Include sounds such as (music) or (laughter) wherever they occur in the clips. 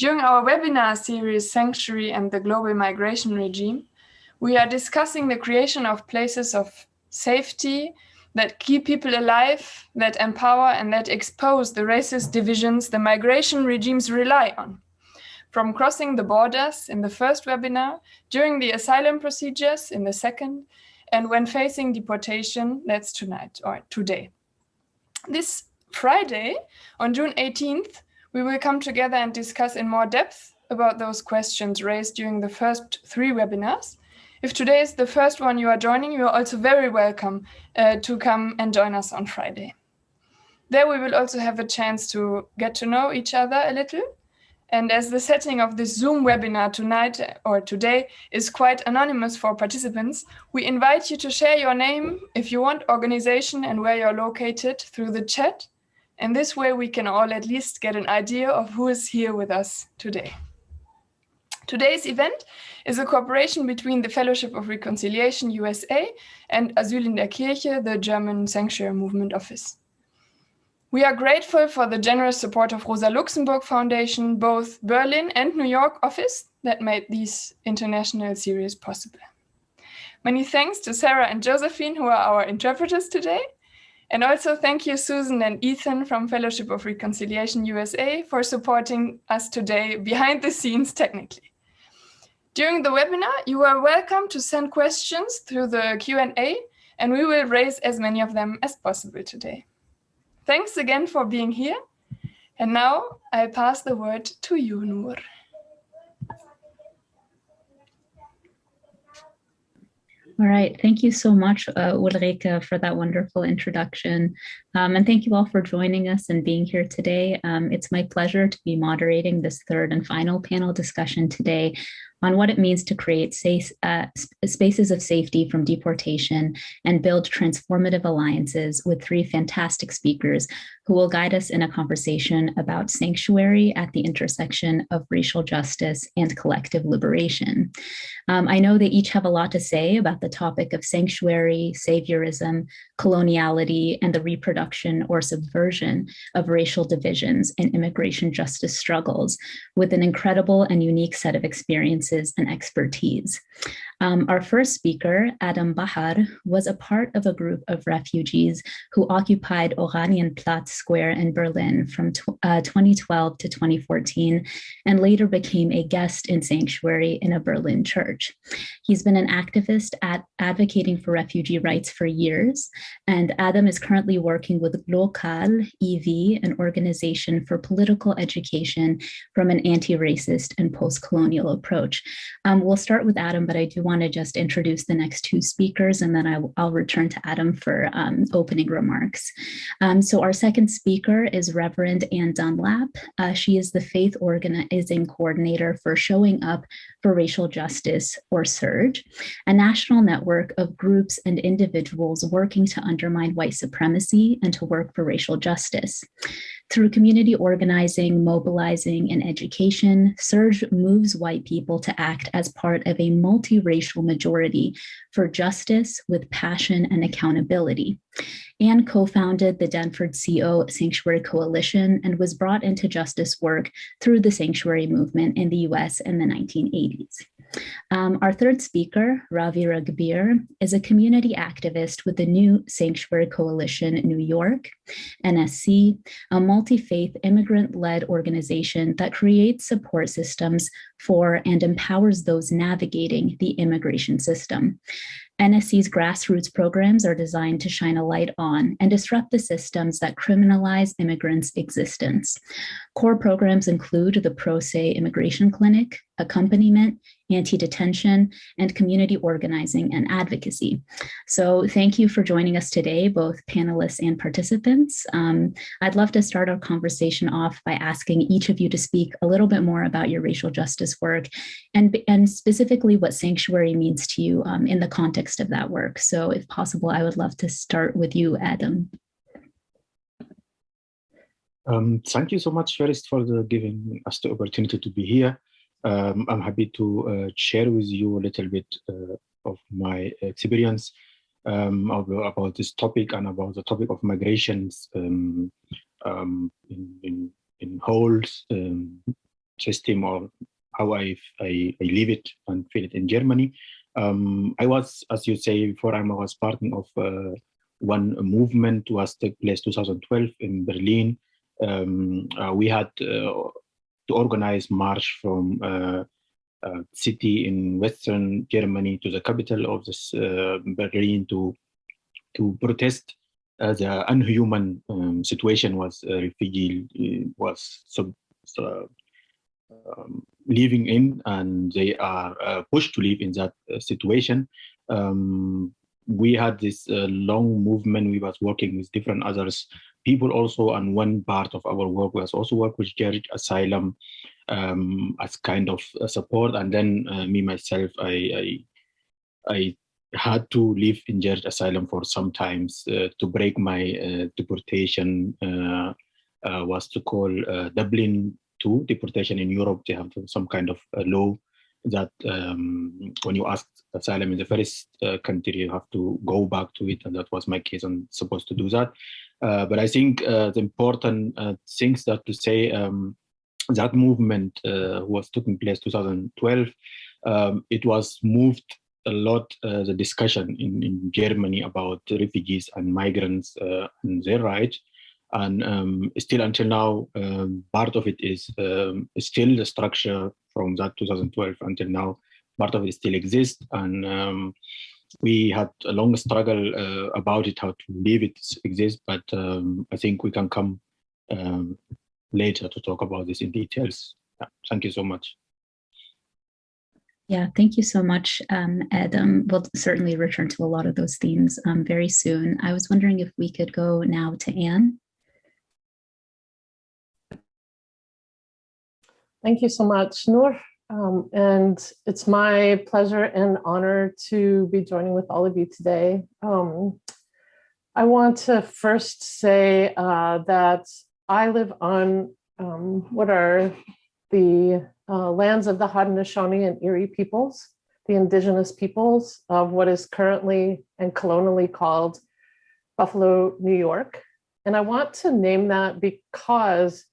During our webinar series, Sanctuary and the Global Migration Regime, we are discussing the creation of places of safety that keep people alive, that empower and that expose the racist divisions the migration regimes rely on. From crossing the borders in the first webinar, during the asylum procedures in the second, and when facing deportation, that's tonight or today. This Friday, on June 18th, we will come together and discuss in more depth about those questions raised during the first three webinars. If today is the first one you are joining, you are also very welcome uh, to come and join us on Friday. There we will also have a chance to get to know each other a little. And as the setting of this Zoom webinar tonight or today is quite anonymous for participants, we invite you to share your name if you want, organization and where you're located through the chat and this way we can all at least get an idea of who is here with us today. Today's event is a cooperation between the Fellowship of Reconciliation USA and Asyl in der Kirche, the German Sanctuary Movement Office. We are grateful for the generous support of Rosa Luxemburg Foundation, both Berlin and New York office that made these international series possible. Many thanks to Sarah and Josephine, who are our interpreters today, and also thank you, Susan and Ethan from Fellowship of Reconciliation USA for supporting us today behind the scenes technically. During the webinar, you are welcome to send questions through the Q&A and we will raise as many of them as possible today. Thanks again for being here. And now I pass the word to you, Noor. All right, thank you so much, uh, Ulrike, for that wonderful introduction. Um, and thank you all for joining us and being here today. Um, it's my pleasure to be moderating this third and final panel discussion today on what it means to create safe, uh, spaces of safety from deportation and build transformative alliances with three fantastic speakers who will guide us in a conversation about sanctuary at the intersection of racial justice and collective liberation. Um, I know they each have a lot to say about the topic of sanctuary, saviorism, coloniality, and the reproduction or subversion of racial divisions and immigration justice struggles with an incredible and unique set of experiences and expertise. Um, our first speaker, Adam Bahar, was a part of a group of refugees who occupied Oranienplatz Square in Berlin from uh, 2012 to 2014, and later became a guest in sanctuary in a Berlin church. He's been an activist at advocating for refugee rights for years, and Adam is currently working with glokal EV, an organization for political education from an anti-racist and post-colonial approach. Um, we'll start with Adam, but I do want to just introduce the next two speakers and then I, will return to Adam for um, opening remarks. Um, so our second speaker is Reverend Anne Dunlap. Uh, she is the faith organizing coordinator for Showing Up for Racial Justice, or SURJ, a national network of groups and individuals working to undermine white supremacy and to work for racial justice. Through community organizing, mobilizing, and education, SURJ moves white people to act as part of a multiracial majority for justice with passion and accountability. Anne co-founded the Denver CO Sanctuary Coalition and was brought into justice work through the sanctuary movement in the US in the 1980s. Um, our third speaker, Ravi Ragbir, is a community activist with the New Sanctuary Coalition New York, NSC, a multi-faith immigrant-led organization that creates support systems for and empowers those navigating the immigration system. NSC's grassroots programs are designed to shine a light on and disrupt the systems that criminalize immigrants' existence. Core programs include the Pro Se Immigration Clinic, accompaniment, anti-detention, and community organizing and advocacy. So thank you for joining us today, both panelists and participants. Um, I'd love to start our conversation off by asking each of you to speak a little bit more about your racial justice work and, and specifically what sanctuary means to you um, in the context of that work. So if possible, I would love to start with you, Adam. Um, thank you so much, Feris, for the giving us the opportunity to be here um, I'm happy to uh, share with you a little bit uh, of my experience um, of, about this topic and about the topic of migrations um, um in, in, in whole um, system or how I, I, I live it and feel it in Germany. Um, I was, as you say before, I was part of uh, one movement was took place 2012 in Berlin. Um, uh, we had uh, to organize march from uh, uh, city in Western Germany to the capital of this uh, Berlin to to protest uh, the unhuman um, situation was refugee was sub, um, living in and they are pushed to live in that situation. Um, we had this uh, long movement. We was working with different others people also and one part of our work was also work with Church Asylum um, as kind of support and then me myself I, I, I had to live in Church Asylum for some times uh, to break my uh, deportation uh, was to call Dublin to deportation in Europe. They have some kind of law that um, when you ask asylum in the first uh, country, you have to go back to it. And that was my case. I'm supposed to do that. Uh, but I think uh, the important things that to say um, that movement was taking place 2012. Um, it was moved a lot uh, the discussion in, in Germany about refugees and migrants uh, and their rights. And um, still until now, um, part of it is um, still the structure from that 2012 until now, part of it still exists. And um, we had a long struggle uh, about it, how to leave it exist. But um, I think we can come um, later to talk about this in details. Yeah, thank you so much. Yeah, thank you so much, um, Ed. Um, we'll certainly return to a lot of those themes um, very soon. I was wondering if we could go now to Anne. Thank you so much, Noor. Um, and it's my pleasure and honor to be joining with all of you today. Um, I want to first say uh, that I live on um, what are the uh, lands of the Haudenosaunee and Erie peoples, the indigenous peoples of what is currently and colonially called Buffalo, New York. And I want to name that because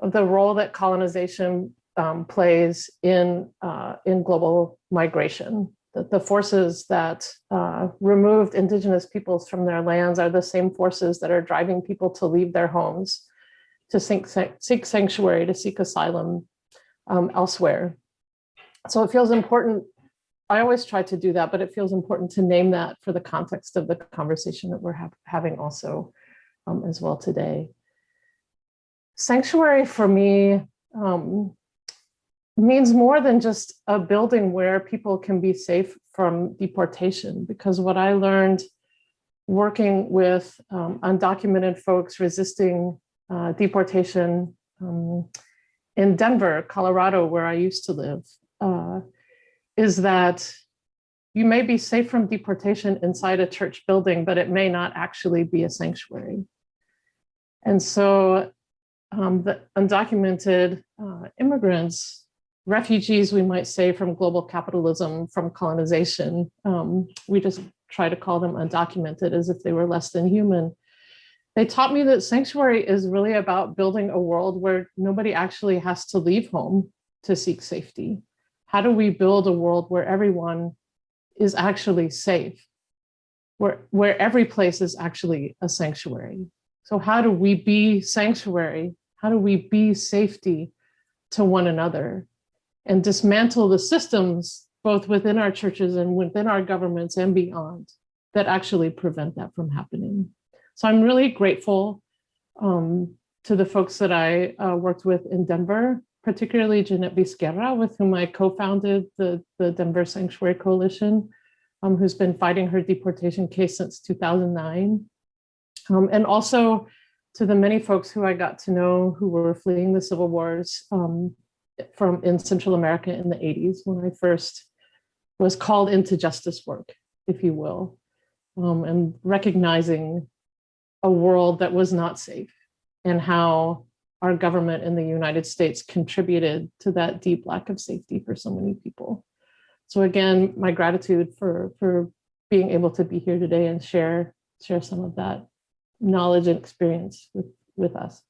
the role that colonization um, plays in, uh, in global migration. The, the forces that uh, removed indigenous peoples from their lands are the same forces that are driving people to leave their homes, to seek, seek sanctuary, to seek asylum um, elsewhere. So it feels important. I always try to do that, but it feels important to name that for the context of the conversation that we're ha having also um, as well today. Sanctuary for me um, means more than just a building where people can be safe from deportation, because what I learned working with um, undocumented folks resisting uh, deportation um, in Denver, Colorado, where I used to live, uh, is that you may be safe from deportation inside a church building, but it may not actually be a sanctuary. And so um, the undocumented uh, immigrants, refugees, we might say, from global capitalism, from colonization, um, we just try to call them undocumented as if they were less than human. They taught me that sanctuary is really about building a world where nobody actually has to leave home to seek safety. How do we build a world where everyone is actually safe, where, where every place is actually a sanctuary? So how do we be sanctuary? How do we be safety to one another and dismantle the systems both within our churches and within our governments and beyond that actually prevent that from happening? So I'm really grateful um, to the folks that I uh, worked with in Denver, particularly Jeanette Vizguerra, with whom I co-founded the, the Denver Sanctuary Coalition, um, who's been fighting her deportation case since 2009. Um, and also to the many folks who I got to know who were fleeing the civil wars um, from in Central America in the 80s when I first was called into justice work, if you will, um, and recognizing a world that was not safe and how our government in the United States contributed to that deep lack of safety for so many people. So again, my gratitude for, for being able to be here today and share, share some of that knowledge and experience with, with us.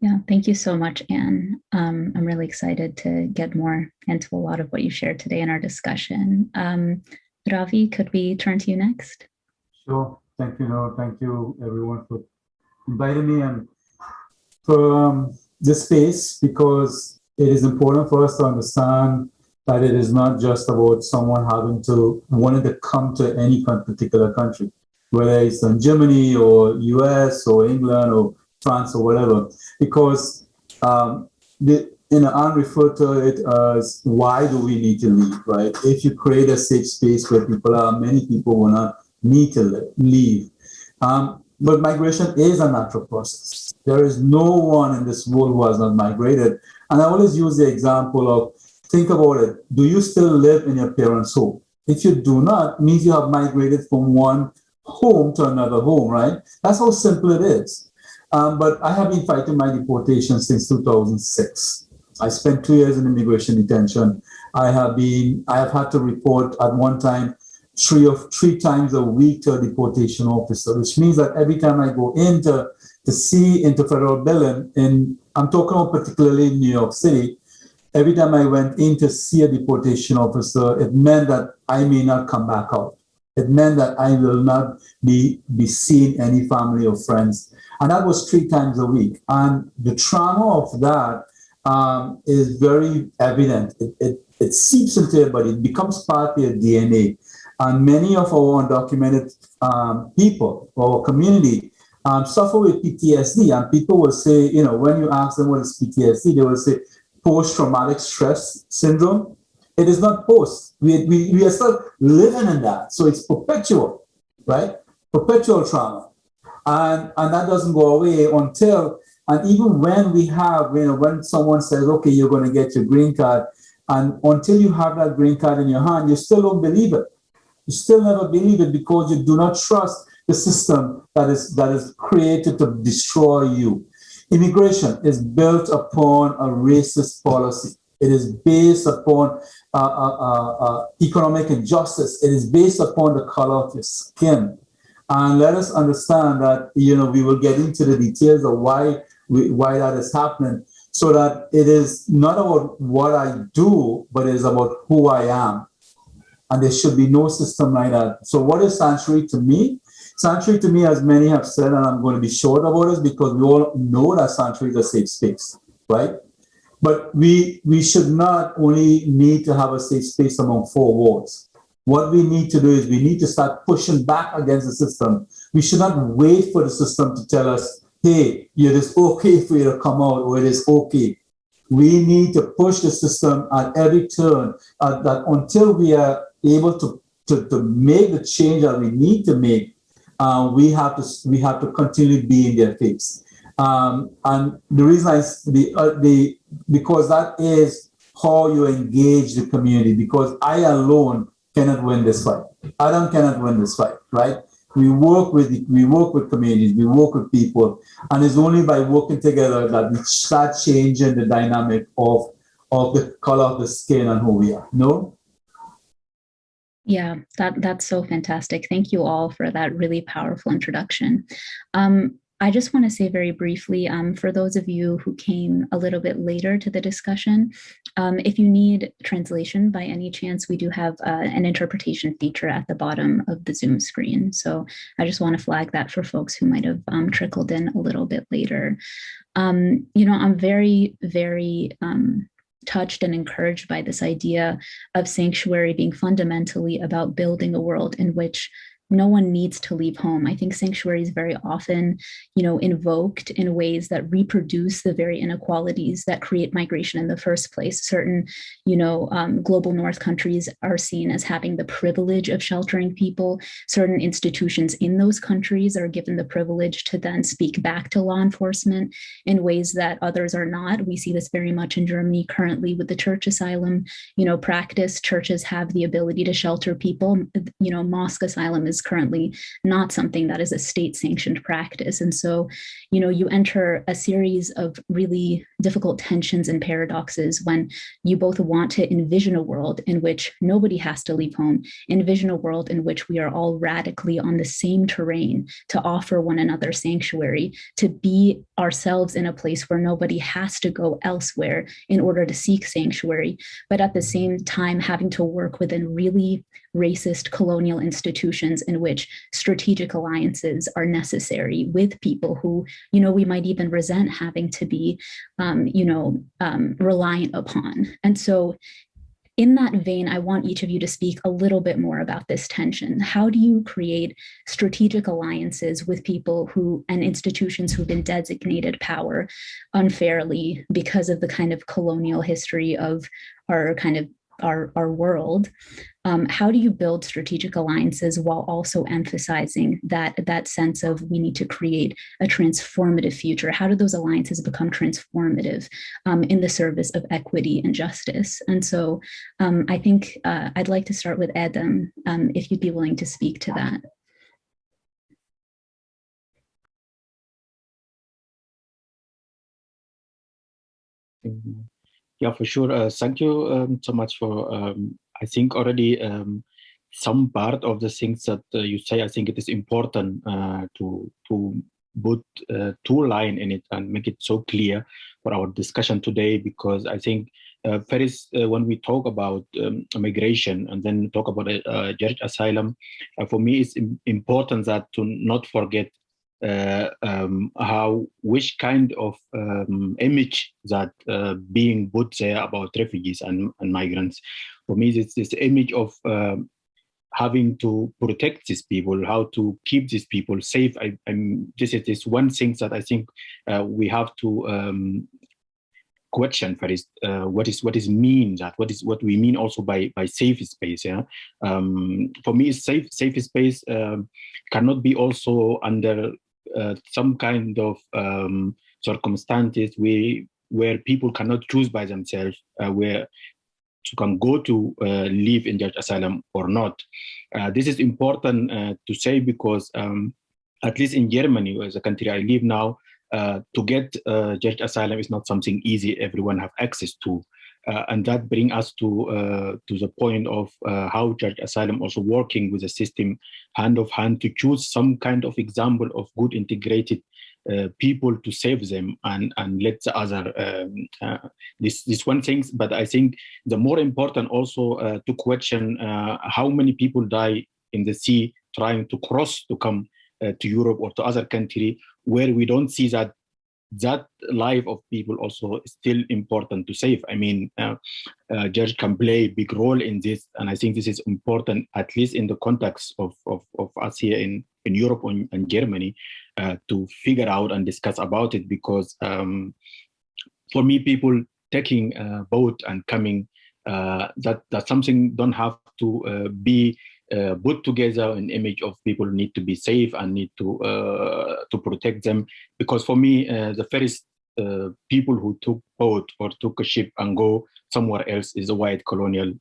Yeah, thank you so much, Anne. Um, I'm really excited to get more into a lot of what you shared today in our discussion. Um, Ravi, could we turn to you next? Sure. Thank you, Noah. Thank you, everyone, for inviting me and for um, this space because it is important for us to understand that it is not just about someone having to wanting to come to any particular country, whether it's in Germany or US or England or France or whatever, because um, the, you know, Anne referred to it as why do we need to leave, right? If you create a safe space where people are, many people will not need to leave. Um, but migration is a natural process. There is no one in this world who has not migrated. And I always use the example of think about it. Do you still live in your parents' home? If you do not, means you have migrated from one home to another home, right? That's how simple it is. Um, but I have been fighting my deportation since 2006. I spent two years in immigration detention. I have been, I have had to report at one time three of three times a week to a deportation officer, which means that every time I go into to see into federal building, in I'm talking about particularly in New York City, every time I went in to see a deportation officer, it meant that I may not come back out. It meant that I will not be, be seeing any family or friends. And that was three times a week. And the trauma of that um, is very evident. It, it, it seeps into your body, it becomes part of your DNA. And many of our undocumented um, people, our community, um, suffer with PTSD. And people will say, you know, when you ask them what is PTSD, they will say post-traumatic stress syndrome. It is not post. We, we, we are still living in that. So it's perpetual, right? Perpetual trauma. And, and that doesn't go away until, and even when we have, you know, when someone says, okay, you're going to get your green card, and until you have that green card in your hand, you still don't believe it. You still never believe it because you do not trust the system that is that is created to destroy you. Immigration is built upon a racist policy. It is based upon uh, uh, uh, uh, economic injustice. It is based upon the color of your skin. And let us understand that, you know, we will get into the details of why, we, why that is happening so that it is not about what I do, but it is about who I am. And there should be no system like that. So what is sanctuary to me? Sanctuary to me, as many have said, and I'm going to be short about this because we all know that sanctuary is a safe space, right? But we we should not only need to have a safe space among four walls. What we need to do is we need to start pushing back against the system. We should not wait for the system to tell us, hey, it is okay for you to come out or it is okay. We need to push the system at every turn uh, that until we are able to, to, to make the change that we need to make, uh, we have to we have to continue being their face. Um, and the reason I the uh, the because that is how you engage the community. Because I alone cannot win this fight. Adam cannot win this fight, right? We work with we work with communities, we work with people, and it's only by working together that we start changing the dynamic of of the color of the skin and who we are. No. Yeah, that that's so fantastic. Thank you all for that really powerful introduction. Um, I just want to say very briefly, um, for those of you who came a little bit later to the discussion, um, if you need translation by any chance, we do have uh, an interpretation feature at the bottom of the Zoom screen. So I just want to flag that for folks who might have um, trickled in a little bit later. Um, you know, I'm very, very um, touched and encouraged by this idea of sanctuary being fundamentally about building a world in which no one needs to leave home. I think sanctuary is very often, you know, invoked in ways that reproduce the very inequalities that create migration in the first place. Certain, you know, um, global north countries are seen as having the privilege of sheltering people. Certain institutions in those countries are given the privilege to then speak back to law enforcement in ways that others are not. We see this very much in Germany currently with the church asylum, you know, practice. Churches have the ability to shelter people. You know, mosque asylum is currently not something that is a state sanctioned practice. And so, you know, you enter a series of really difficult tensions and paradoxes when you both want to envision a world in which nobody has to leave home, envision a world in which we are all radically on the same terrain to offer one another sanctuary, to be ourselves in a place where nobody has to go elsewhere in order to seek sanctuary, but at the same time having to work within really racist colonial institutions in which strategic alliances are necessary with people who, you know, we might even resent having to be, um, you know, um, reliant upon. And so in that vein, I want each of you to speak a little bit more about this tension. How do you create strategic alliances with people who and institutions who've been designated power unfairly because of the kind of colonial history of our kind of our, our world, um, how do you build strategic alliances while also emphasizing that, that sense of we need to create a transformative future? How do those alliances become transformative um, in the service of equity and justice? And so um, I think uh, I'd like to start with Adam, um, if you'd be willing to speak to that. Yeah, for sure. Uh, thank you um, so much for, um, I think already um, some part of the things that uh, you say, I think it is important uh, to, to put uh, two line in it and make it so clear for our discussion today, because I think uh, first, uh, when we talk about um, migration and then talk about uh, asylum, uh, for me it's important that to not forget uh, um, how which kind of um, image that uh, being put there about refugees and, and migrants. For me, it's this image of um, having to protect these people, how to keep these people safe. I, I'm, this is this one thing that I think uh, we have to um, question first uh, what is what is mean that what is what we mean also by by safe space yeah um, for me safe safe space um, cannot be also under uh, some kind of um, circumstances where where people cannot choose by themselves uh, where to can go to uh, live in church asylum or not. Uh, this is important uh, to say because um, at least in Germany, as a country I live now, uh, to get uh, church asylum is not something easy everyone have access to. Uh, and that bring us to uh, to the point of uh, how Church Asylum also working with the system hand of hand to choose some kind of example of good integrated uh, people to save them and and let the other um, uh, this this one things. But i think the more important also uh, to question how many people die in the sea trying to cross to come to europe or to other country where we don't see that that life of people also is still important to save. I mean, uh, uh, George can play a big role in this, and I think this is important, at least in the context of, of, of us here in, in Europe and, Germany, uh, to figure out and discuss about it, because um, for me, people taking a boat and coming, uh, that, that something don't have to uh, be uh, put together an image of people need to be safe and need to uh, to protect them. Because for me, uh, the first uh, people who took boat or took a ship and go somewhere else is a white colonial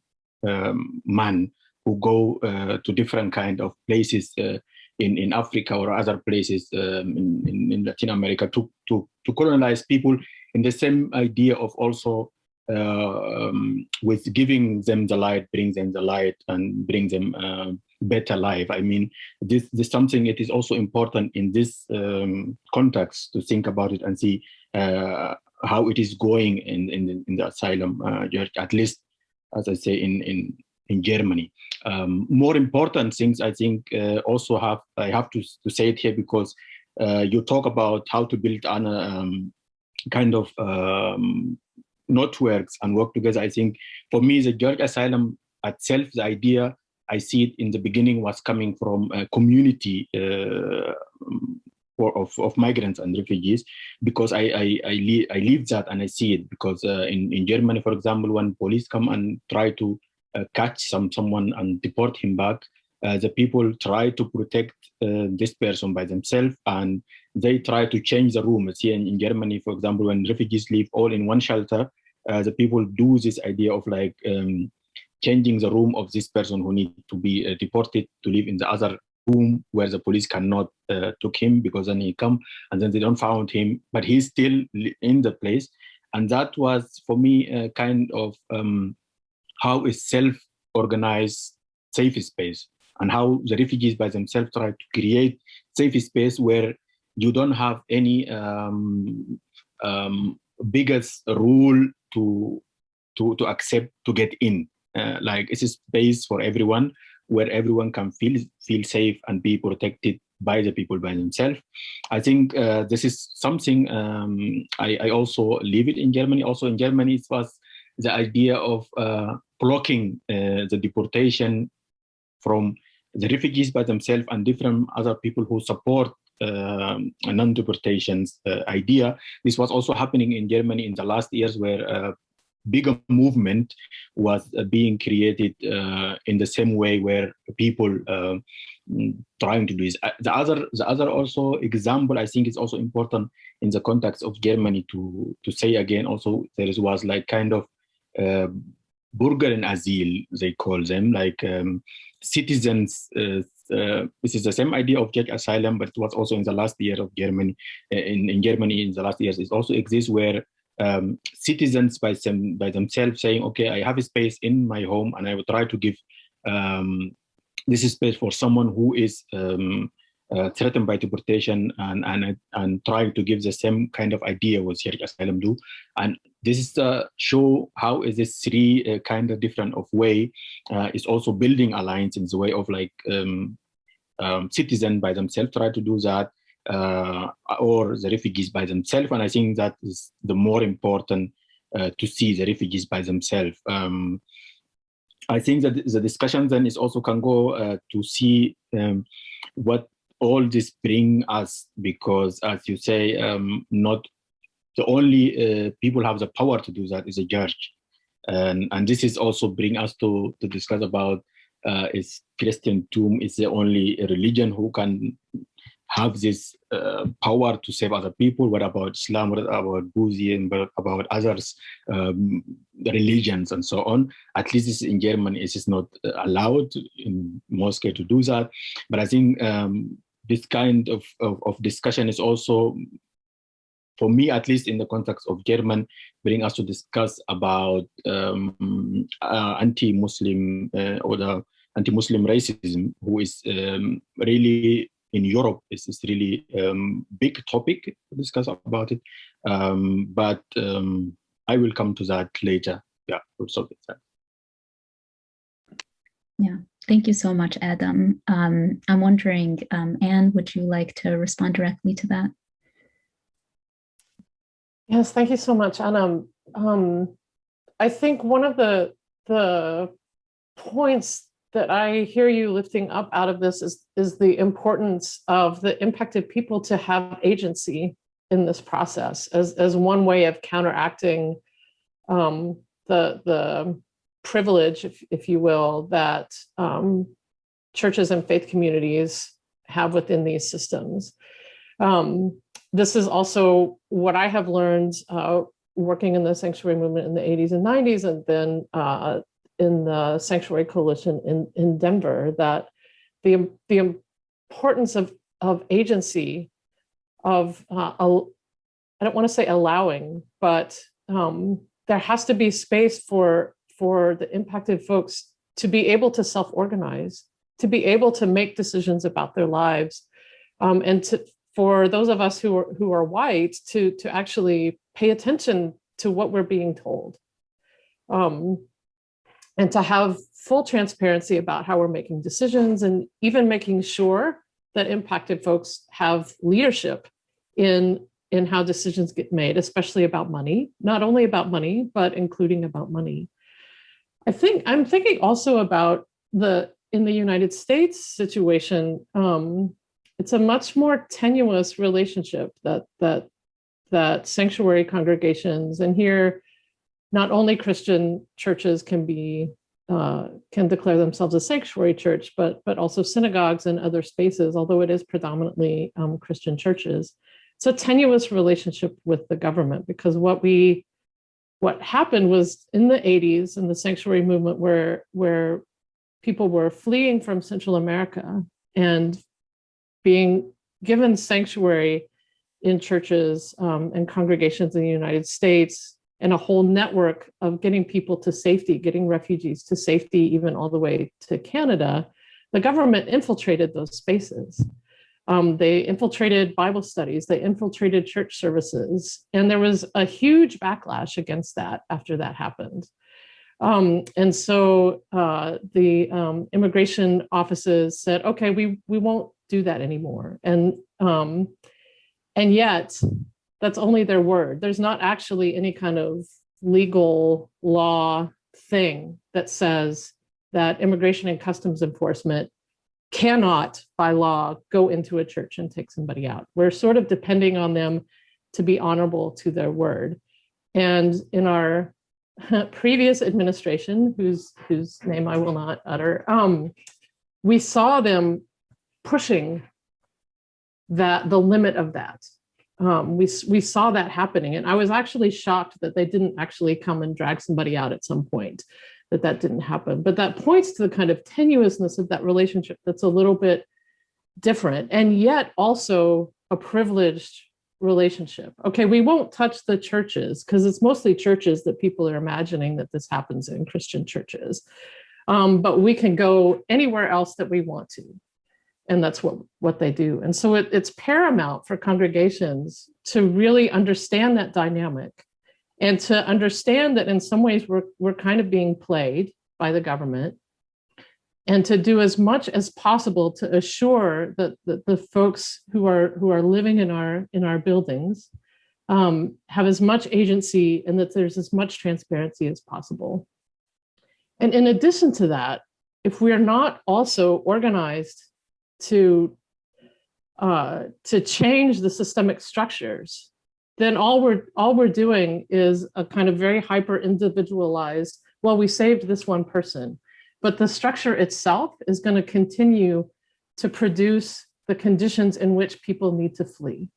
um, man who go uh, to different kind of places uh, in in Africa or other places um, in, in, in Latin America to to to colonize people in the same idea of also um, with giving them the light, bring them the light and bring them uh, better life. I mean, this, this is something it is also important in this um, context to think about it and see uh, how it is going in, in, in the asylum, uh, at least, as I say, in, in, in Germany. Um, more important things, I think, uh, also have, I have to, to say it here because uh, you talk about how to build an um, kind of um, networks and work together. I think for me, the Church Asylum itself, the idea I see it in the beginning was coming from a community uh, of, of migrants and refugees because I I, I, I live that and I see it because uh, in, in Germany, for example, when police come and try to uh, catch some someone and deport him back, uh, the people try to protect uh, this person by themselves and they try to change the rooms here in, in Germany, for example, when refugees live all in one shelter, uh, the people do this idea of like um, changing the room of this person who need to be uh, deported to live in the other room where the police cannot uh, took him because then he come and then they don't found him, but he's still in the place. And that was for me a kind of um, how is self-organized safe space and how the refugees by themselves try to create safe space where you don't have any um, um, biggest rule to to to accept to get in. Uh, like it's a space for everyone where everyone can feel feel safe and be protected by the people by themselves. I think uh, this is something um, I, I, also live it in Germany. Also in Germany, it was the idea of uh, blocking uh, the deportation from the refugees by themselves and different other people who support um, non-deportations uh, idea. This was also happening in Germany in the last years where uh, bigger movement was uh, being created in the same way where people uh, trying to do this. The other, the other also example I think is also important in the context of Germany to to say again also there was like kind of uh, Bürger and Asyl they call them like um, citizens. Uh, this is the same idea of church asylum, but it was also in the last year of Germany. in, in Germany, in the last years, it also exists where um, citizens by, them, by themselves saying, okay, I have a space in my home and I will try to give um, this space for someone who is um, uh, threatened by deportation and, and, and trying to give the same kind of idea what Syrian asylum do. And this is to show how is this three uh, kind of different of way uh, is also building alliance in the way of like um, um, citizen by themselves try to do that uh, or the refugees by themselves. And I think that is the more important uh, to see the refugees by themselves. Um, I think that the discussion then is also can go uh, to see um, what all this bring us because as you say, um, not the only uh, people have the power to do that is a judge. And, and this is also bring us to, to discuss about uh, is Christian tomb is the only religion who can have this uh, power to save other people. What about Islam? What about Buddhism? What about others um, religions and so on? At least in Germany, it is not allowed in mosque to do that. But I think um, this kind of, of, of, discussion is also, for me at least in the context of German, bring us to discuss about um, uh, anti-Muslim uh, or the anti-Muslim racism, who is um, really in Europe this is really um, big topic to discuss about it. Um, but um, I will come to that later. Yeah, so Yeah, thank you so much, Adam. Um, I'm wondering, um, Anne, would you like to respond directly to that? Yes, thank you so much, Anna. Um, I think one of the the points that I hear you lifting up out of this is, is the importance of the impacted people to have agency in this process as, as one way of counteracting um, the, the privilege, if, if you will, that um, churches and faith communities have within these systems. Um, this is also what I have learned uh, working in the sanctuary movement in the 80s and 90s, and then uh, in the Sanctuary Coalition in, in Denver that the, the importance of, of agency, of, uh, I don't want to say allowing, but um, there has to be space for, for the impacted folks to be able to self-organize, to be able to make decisions about their lives, um, and to, for those of us who are, who are white to, to actually pay attention to what we're being told. Um, and to have full transparency about how we're making decisions and even making sure that impacted folks have leadership in in how decisions get made, especially about money, not only about money, but including about money. I think I'm thinking also about the in the United States situation, um, it's a much more tenuous relationship that that that sanctuary congregations and here not only Christian churches can be uh, can declare themselves a sanctuary church, but but also synagogues and other spaces, although it is predominantly um, Christian churches. It's a tenuous relationship with the government because what we what happened was in the 80s in the sanctuary movement where where people were fleeing from Central America and being given sanctuary in churches um, and congregations in the United States and a whole network of getting people to safety, getting refugees to safety, even all the way to Canada, the government infiltrated those spaces. Um, they infiltrated Bible studies, they infiltrated church services, and there was a huge backlash against that after that happened. Um, and so uh, the um, immigration offices said, okay, we, we won't do that anymore. And, um, and yet that's only their word. There's not actually any kind of legal law thing that says that immigration and customs enforcement cannot by law go into a church and take somebody out. We're sort of depending on them to be honorable to their word. And in our (laughs) previous administration, whose whose name I will not utter, um, we saw them pushing that the limit of that. Um, we we saw that happening, and I was actually shocked that they didn't actually come and drag somebody out at some point. That that didn't happen, but that points to the kind of tenuousness of that relationship. That's a little bit different, and yet also a privileged relationship. Okay, we won't touch the churches because it's mostly churches that people are imagining that this happens in Christian churches. Um, but we can go anywhere else that we want to. And that's what, what they do. And so it, it's paramount for congregations to really understand that dynamic and to understand that in some ways we're, we're kind of being played by the government and to do as much as possible to assure that, that the folks who are who are living in our in our buildings um, have as much agency and that there's as much transparency as possible. And in addition to that, if we are not also organized to uh, to change the systemic structures, then all we're all we're doing is a kind of very hyper individualized. Well, we saved this one person but the structure itself is going to continue to produce the conditions in which people need to flee.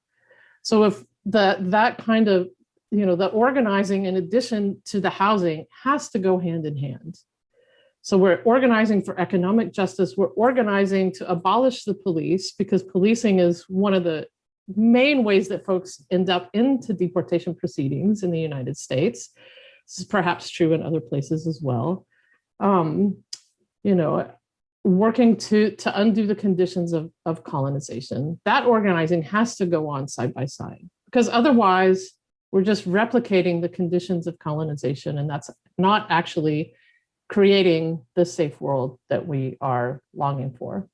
So if the, that kind of, you know, the organizing in addition to the housing has to go hand in hand. So we're organizing for economic justice. We're organizing to abolish the police because policing is one of the main ways that folks end up into deportation proceedings in the United States. This is perhaps true in other places as well. Um, you know, working to, to undo the conditions of, of colonization. That organizing has to go on side by side because otherwise we're just replicating the conditions of colonization and that's not actually creating the safe world that we are longing for.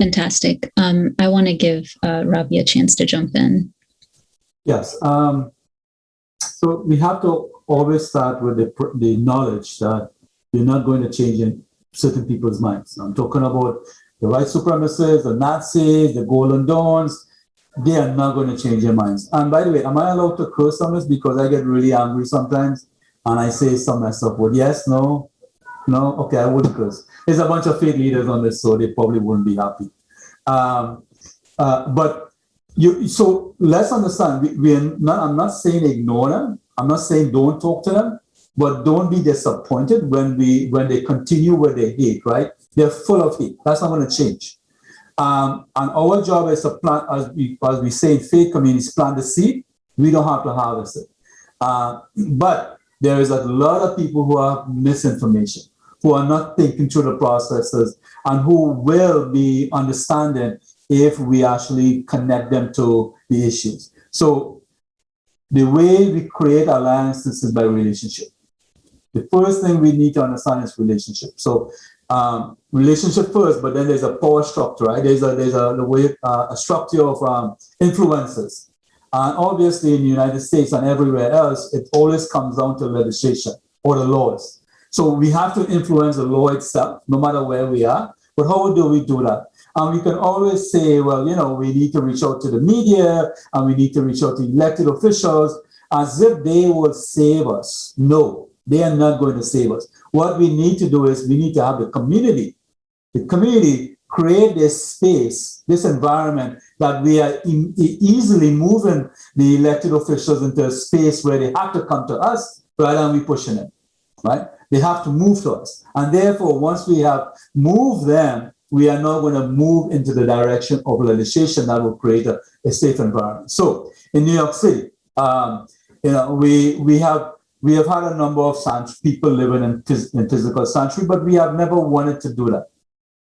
Fantastic. Um, I want to give uh, Ravi a chance to jump in. Yes. Um, so we have to always start with the, the knowledge that you're not going to change in certain people's minds. I'm talking about the white supremacists, the Nazis, the Golden Dawns. They are not going to change their minds. And by the way, am I allowed to curse on this because I get really angry sometimes and I say some mess up? Well, yes, no, no, okay, I wouldn't curse. There's a bunch of faith leaders on this, so they probably wouldn't be happy. Um, uh, but you, so let's understand. We, we're not. I'm not saying ignore them. I'm not saying don't talk to them, but don't be disappointed when we when they continue with their hate, right? They're full of hate. That's not going to change. Um, and our job is to plant, as we, as we say in faith communities, plant the seed. We don't have to harvest it. Uh, but there is a lot of people who have misinformation, who are not thinking through the processes, and who will be understanding if we actually connect them to the issues. So the way we create alliances is by relationship. The first thing we need to understand is relationship. So um, relationship first, but then there's a power structure, right? There's a there's a the way uh, a structure of um, influences, and obviously in the United States and everywhere else, it always comes down to legislation or the laws. So we have to influence the law itself, no matter where we are. But how do we do that? And we can always say, well, you know, we need to reach out to the media and we need to reach out to elected officials as if they will save us. No, they are not going to save us. What we need to do is we need to have the community, the community create this space, this environment that we are easily moving the elected officials into a space where they have to come to us rather than we pushing them, right? They have to move to us. And therefore, once we have moved them, we are now going to move into the direction of legislation that will create a, a safe environment. So in New York City, um, you know, we we have we have had a number of people living in, in physical sanctuary, but we have never wanted to do that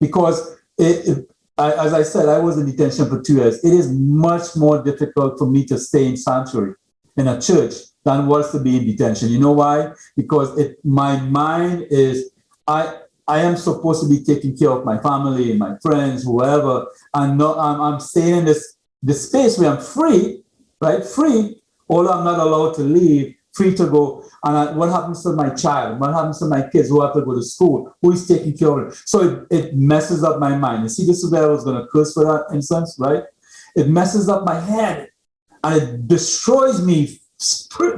because it, it I, as I said, I was in detention for two years. It is much more difficult for me to stay in sanctuary in a church than was to be in detention. You know why? Because it my mind is I I am supposed to be taking care of my family and my friends, whoever, and no, I'm, I'm staying in this this space where I'm free, right? Free, although I'm not allowed to leave, free to go. And I, what happens to my child? What happens to my kids who have to go to school? Who is taking care of it? So it, it messes up my mind. You see, this is where I was going to curse for that instance, right? It messes up my head and it destroys me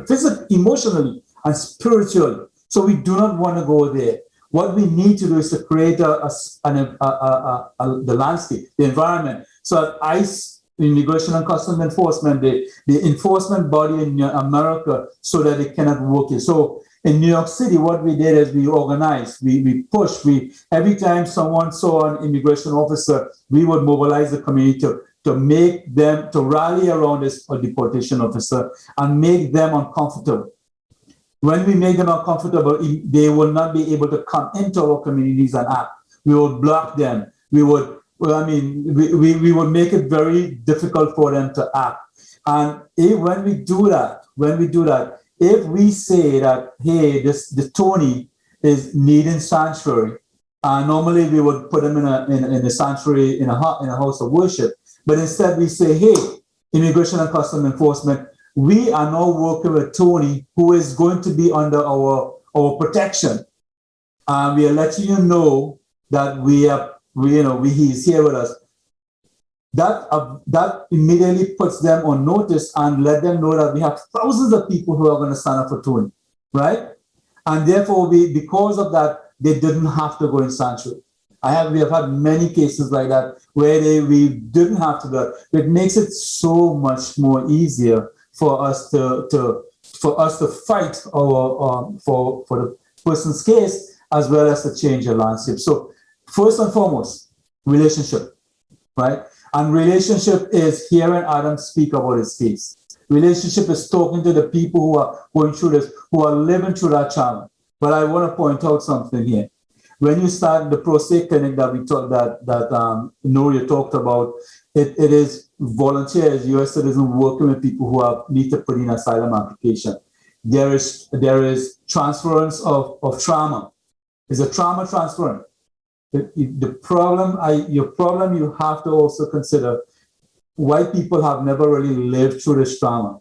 physically, emotionally, and spiritually. So we do not want to go there. What we need to do is to create a, a, a, a, a the landscape, the environment, so ICE, Immigration and Customs Enforcement, the, the enforcement body in America, so that it cannot work here. So in New York City, what we did is we organized, we, we pushed, we every time someone saw an immigration officer, we would mobilize the community to, to make them, to rally around this deportation officer and make them uncomfortable. When we make them uncomfortable, they will not be able to come into our communities and act. We would block them. We would, well, I mean, we, we, we would make it very difficult for them to act. And if, when we do that, when we do that, if we say that, hey, this the Tony is needing sanctuary, uh, normally we would put him in a in, in a sanctuary in a in a house of worship. But instead we say, hey, Immigration and Custom Enforcement, we are now working with Tony, who is going to be under our, our protection. And we are letting you know that we are, we, you know, we, he is here with us. That, uh, that immediately puts them on notice and let them know that we have thousands of people who are going to sign up for Tony, right? And therefore, we, because of that, they didn't have to go in sanctuary. I have we have had many cases like that where they, we didn't have to do It makes it so much more easier for us to, to for us to fight our um, for for the person's case as well as to change the landscape. So first and foremost, relationship, right? And relationship is hearing Adam speak about his case. Relationship is talking to the people who are going through this, who are living through that challenge. But I want to point out something here when you start the Pro Se clinic that we talked that that um, Noria talked about, it, it is volunteers, U.S. citizens working with people who have need to put in asylum application. There is there is transference of, of trauma. It's a trauma transference. The, the problem, I, your problem, you have to also consider white people have never really lived through this trauma.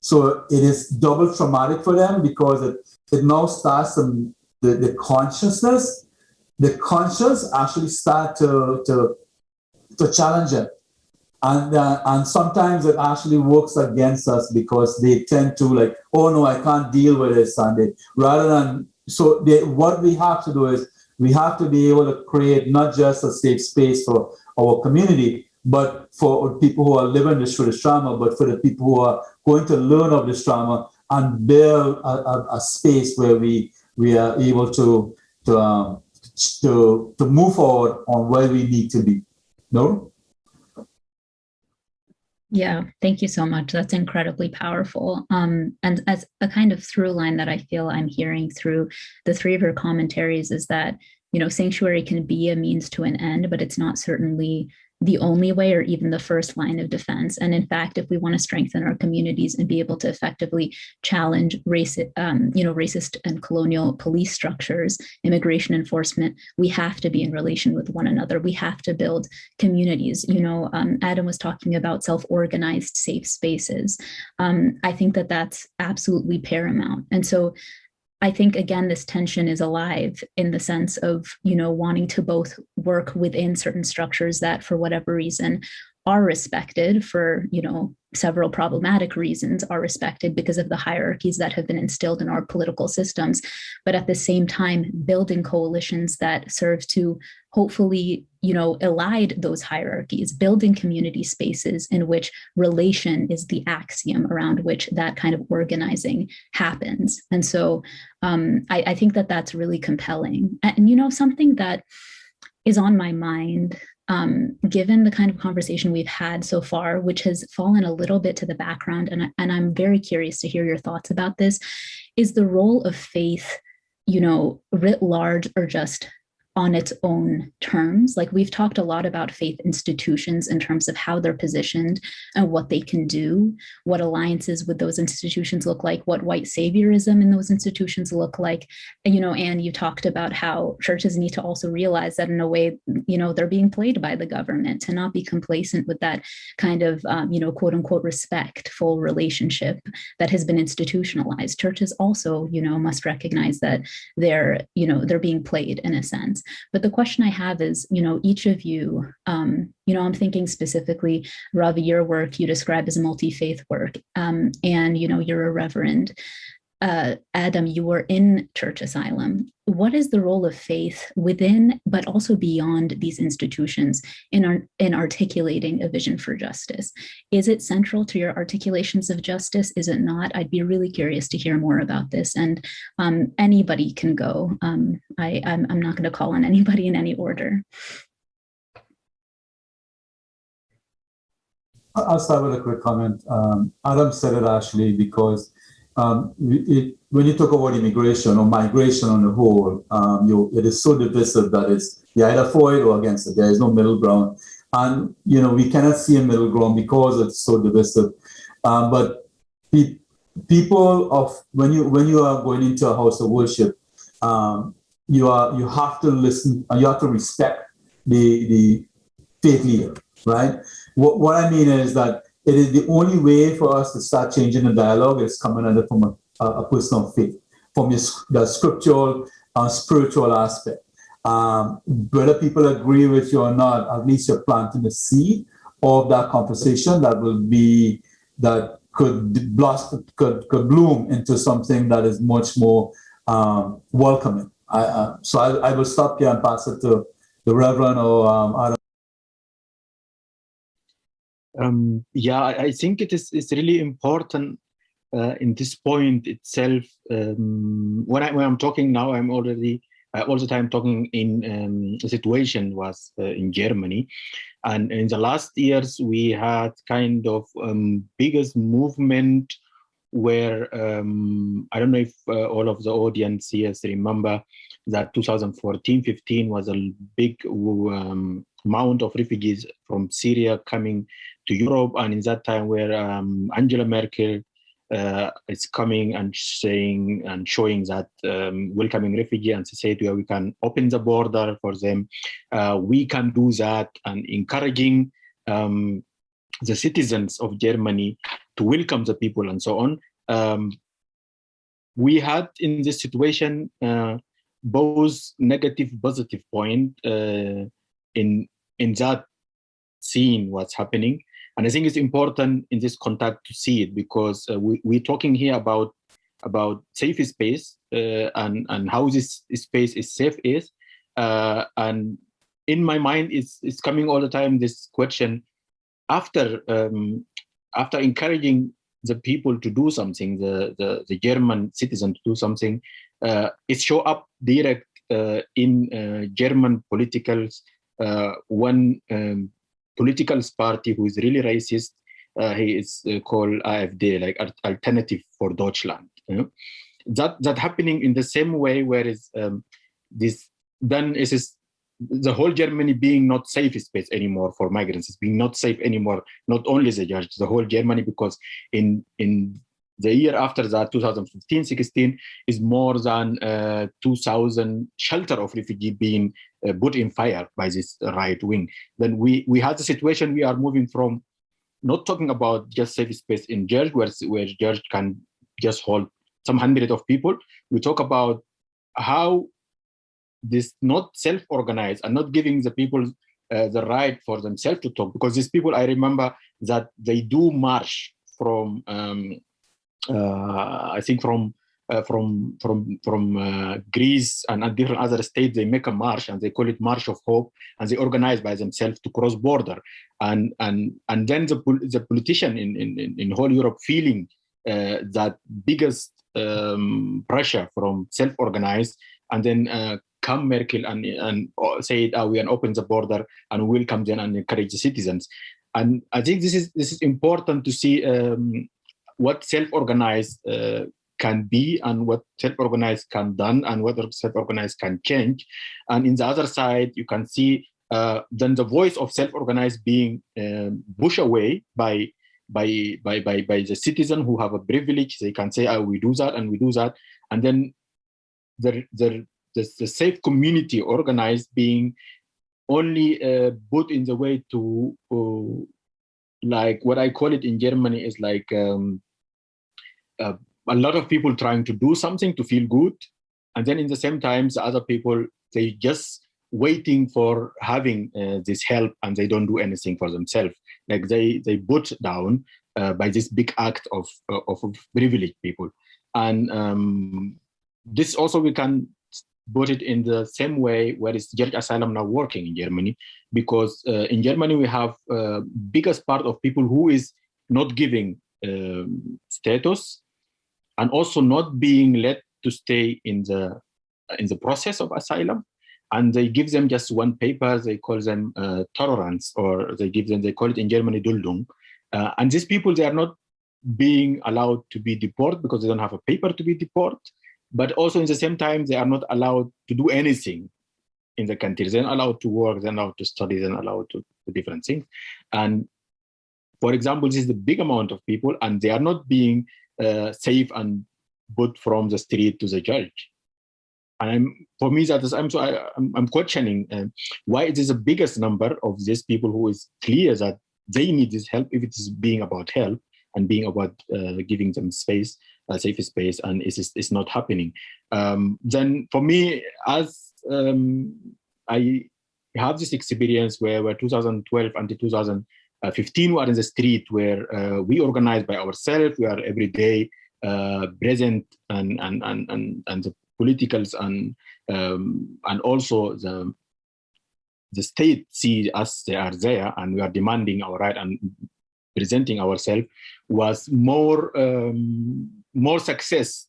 So it is double traumatic for them because it, it now starts some, the, the consciousness the conscience actually start to, to, to challenge it. And, uh, and sometimes it actually works against us because they tend to like, oh no, I can't deal with this. And rather than, so they, what we have to do is we have to be able to create not just a safe space for our community, but for people who are living this through this trauma, but for the people who are going to learn of this trauma and build a, a, a space where we we are able to to um, to, to move forward on where we need to be. No? Yeah, thank you so much. That's incredibly powerful. Um, and as a kind of through line that I feel I'm hearing through the three of your commentaries is that, you know, sanctuary can be a means to an end, but it's not certainly the only way or even the first line of defense. And in fact, if we want to strengthen our communities and be able to effectively challenge racist, um, you know, racist and colonial police structures, immigration enforcement, we have to be in relation with one another. We have to build communities. You know, um, Adam was talking about self-organized safe spaces. Um, I think that that's absolutely paramount. And so I think again, this tension is alive in the sense of, you know, wanting to both work within certain structures that for whatever reason are respected for, you know, several problematic reasons are respected because of the hierarchies that have been instilled in our political systems, but at the same time, building coalitions that serve to hopefully, you know, elide those hierarchies, building community spaces in which relation is the axiom around which that kind of organizing happens. And so um, I, I think that that's really compelling. And, and you know, something that is on my mind um, given the kind of conversation we've had so far, which has fallen a little bit to the background, and, and I'm very curious to hear your thoughts about this, is the role of faith, you know, writ large or just on its own terms. Like we've talked a lot about faith institutions in terms of how they're positioned and what they can do, what alliances with those institutions look like, what white saviorism in those institutions look like. And, you know, and you talked about how churches need to also realize that in a way, you know, they're being played by the government to not be complacent with that kind of, um, you know, quote unquote, respectful relationship that has been institutionalized. Churches also, you know, must recognize that they're, you know, they're being played in a sense. But the question I have is, you know, each of you, um, you know, I'm thinking specifically, Ravi, your work you describe as multi-faith work, um, and, you know, you're a reverend. Uh, Adam, you were in Church Asylum. What is the role of faith within, but also beyond these institutions in, our, in articulating a vision for justice? Is it central to your articulations of justice? Is it not? I'd be really curious to hear more about this. And um, anybody can go. Um, I, I'm, I'm not going to call on anybody in any order. I'll start with a quick comment. Um, Adam said it actually because um, it, when you talk about immigration or migration on the whole, um, you, it is so divisive that it's you're either for it or against it. There is no middle ground. And, you know, we cannot see a middle ground because it's so divisive. Um, but pe people of, when you, when you are going into a house of worship, um, you are, you have to listen, and you have to respect the, the faith leader, right? What, what I mean is that it is the only way for us to start changing the dialogue is coming it from a, a personal faith, from your, the scriptural, uh, spiritual aspect. Um, whether people agree with you or not, at least you're planting the seed of that conversation that will be, that could blossom, could, could bloom into something that is much more um, welcoming. I, uh, so I, I will stop here and pass it to the Reverend or um, Adam. Um, yeah, I think it is it's really important uh, in this point itself. Um, when I when I'm talking now, I'm already uh, all the time talking in um, situation was uh, in Germany, and in the last years we had kind of um, biggest movement where um, I don't know if uh, all of the audience here remember that 2014-15 was a big um, amount of refugees from Syria coming to Europe, and in that time where um, Angela Merkel uh, is coming and saying and showing that um, welcoming refugee and said where we can open the border for them, uh, we can do that and encouraging um, the citizens of Germany to welcome the people and so on. Um, we had in this situation uh, both negative positive point uh, in in that seeing what's happening and I think it's important in this context to see it because uh, we, we're talking here about about safe space uh, and, and how this space is safe is. Uh, and in my mind, it's, it's coming all the time, this question, after um, after encouraging the people to do something, the, the, the German citizen to do something, uh, it show up direct uh, in uh, German politicals when um, political party who is really racist. Uh, he is uh, called AfD, like Alternative for Deutschland. You know? That that happening in the same way, whereas um, this then is this, the whole Germany being not safe space anymore for migrants. It's being not safe anymore. Not only the judge, the whole Germany, because in in the year after that, 2015-16, is more than uh, 2,000 shelter of refugee being put in fire by this right wing. Then we, we had the situation we are moving from not talking about just safe space in George, where, where George can just hold some hundred of people. We talk about how this not self-organized and not giving the people uh, the right for themselves to talk because these people i remember that they do march from, um, uh, I think from uh, from from from uh, Greece and, different other states, they make a march and they call it March of Hope, and they organize by themselves to cross border, and and and then the the politician in in in whole Europe feeling uh, that biggest um, pressure from self-organized, and then uh, come Merkel and and say oh, we can open the border and we'll come then and encourage the citizens, and I think this is this is important to see um, what self-organized uh, can be and what self-organized can done and what self-organized can change. And in the other side, you can see uh, then the voice of self-organized being um, pushed away by, by, by, by, by the citizen who have a privilege. They can say, oh, we do that and we do that. And then the, the, the, the safe community organized being only uh, put in the way to uh, like what I call it in Germany is like um, uh, a lot of people trying to do something to feel good. And then in the same time, the other people, they just waiting for having uh, this help and they don't do anything for themselves. Like they, they put down uh, by this big act of, uh, of privileged people. And um, this also we can put it in the same way where is Church Asylum now working in Germany, because uh, in Germany we have uh, biggest part of people who is not giving um, status and also not being let to stay in the in the process of asylum. And they give them just one paper they call them uh, tolerance or they give them they call it in germany duldung. Uh, and these people they are not being allowed to be deported because they don't have a paper to be deported. But also in the same time they are not allowed to do anything in the country. They're not allowed to work they're not allowed to study they're not allowed to do different things. And for example this is the big amount of people and they are not being uh, safe and put from the street to the judge. And I'm, for me, that is, I'm so I, am I'm questioning uh, why it is the biggest number of these people who is clear that they need this help if it is being about help and being about uh, giving them space, a safe space, and it's, it's not happening. Um, then for me, as um, I have this experience where, where 2012 until 2000, uh, 15 were in the street where uh, we organize by ourselves. We are every day uh, present and, and, and, and, and the politicals and, um, and also the, the state see us they are there and we are demanding our right and presenting ourselves was more um, more success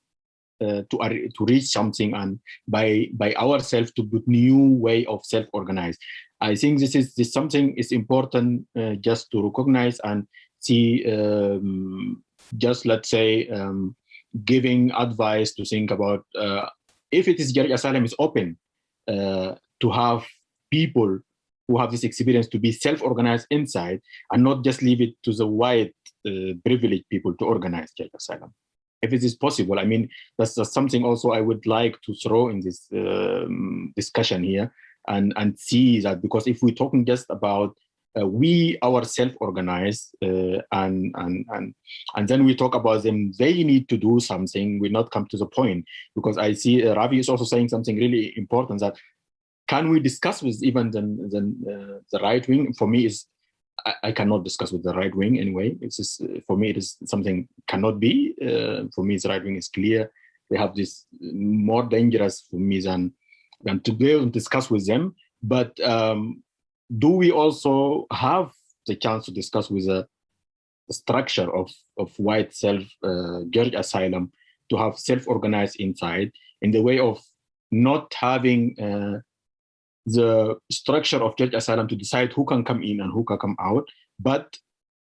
uh, to uh, to reach something and by by ourselves to put new way of self organize I think this is this something is important uh, just to recognize and see um, just let's say um, giving advice to think about uh, if it is Church Asylum is open uh, to have people who have this experience to be self-organized inside and not just leave it to the white uh, privileged people to organize Church Asylum. If it is possible, I mean, that's, that's something also I would like to throw in this um, discussion here and, and see that because if we're talking just about uh, we ourselves organize uh, and, and, and, and then we talk about them, they need to do something, we not come to the point because I see uh, Ravi is also saying something really important that can we discuss with even the, the, uh, the right wing? For me, is I, cannot discuss with the right wing anyway. It's just, uh, for me, it is something cannot be. Uh, for me, the right wing is clear. They have this more dangerous for me than and to able to discuss with them. But um, do we also have the chance to discuss with the, the structure of, of white self uh, asylum to have self-organized inside in the way of not having uh, the structure of church asylum to decide who can come in and who can come out, but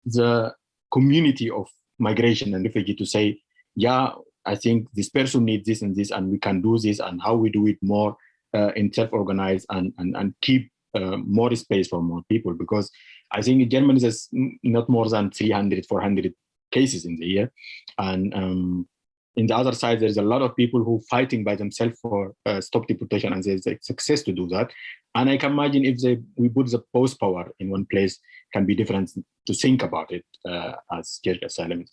the community of migration and refugee to say, yeah, I think this person needs this and this, and we can do this, and how we do it more uh, in self-organize and, and, and keep uh, more space for more people because I think in Germany has not more than 300, 400 cases in the year. And um, in the other side, there's a lot of people who fighting by themselves for uh, stop deportation and there's a success to do that. And I can imagine if they, we put the post power in one place can be different to think about it uh, as asylum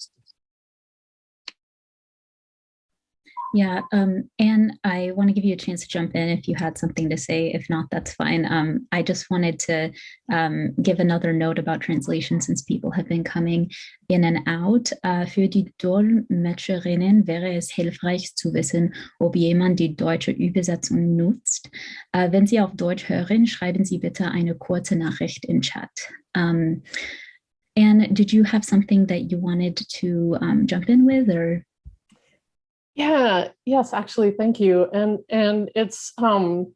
Yeah, um, and I want to give you a chance to jump in if you had something to say. If not, that's fine. Um, I just wanted to um, give another note about translation since people have been coming in and out. Uh, für die Dolmetscherinnen wäre es hilfreich zu wissen, ob jemand die deutsche Übersetzung nutzt. Uh, wenn Sie auf Deutsch hören, schreiben Sie bitte eine kurze Nachricht im Chat. Um, and did you have something that you wanted to um, jump in with or? Yeah, yes, actually, thank you. And and it's um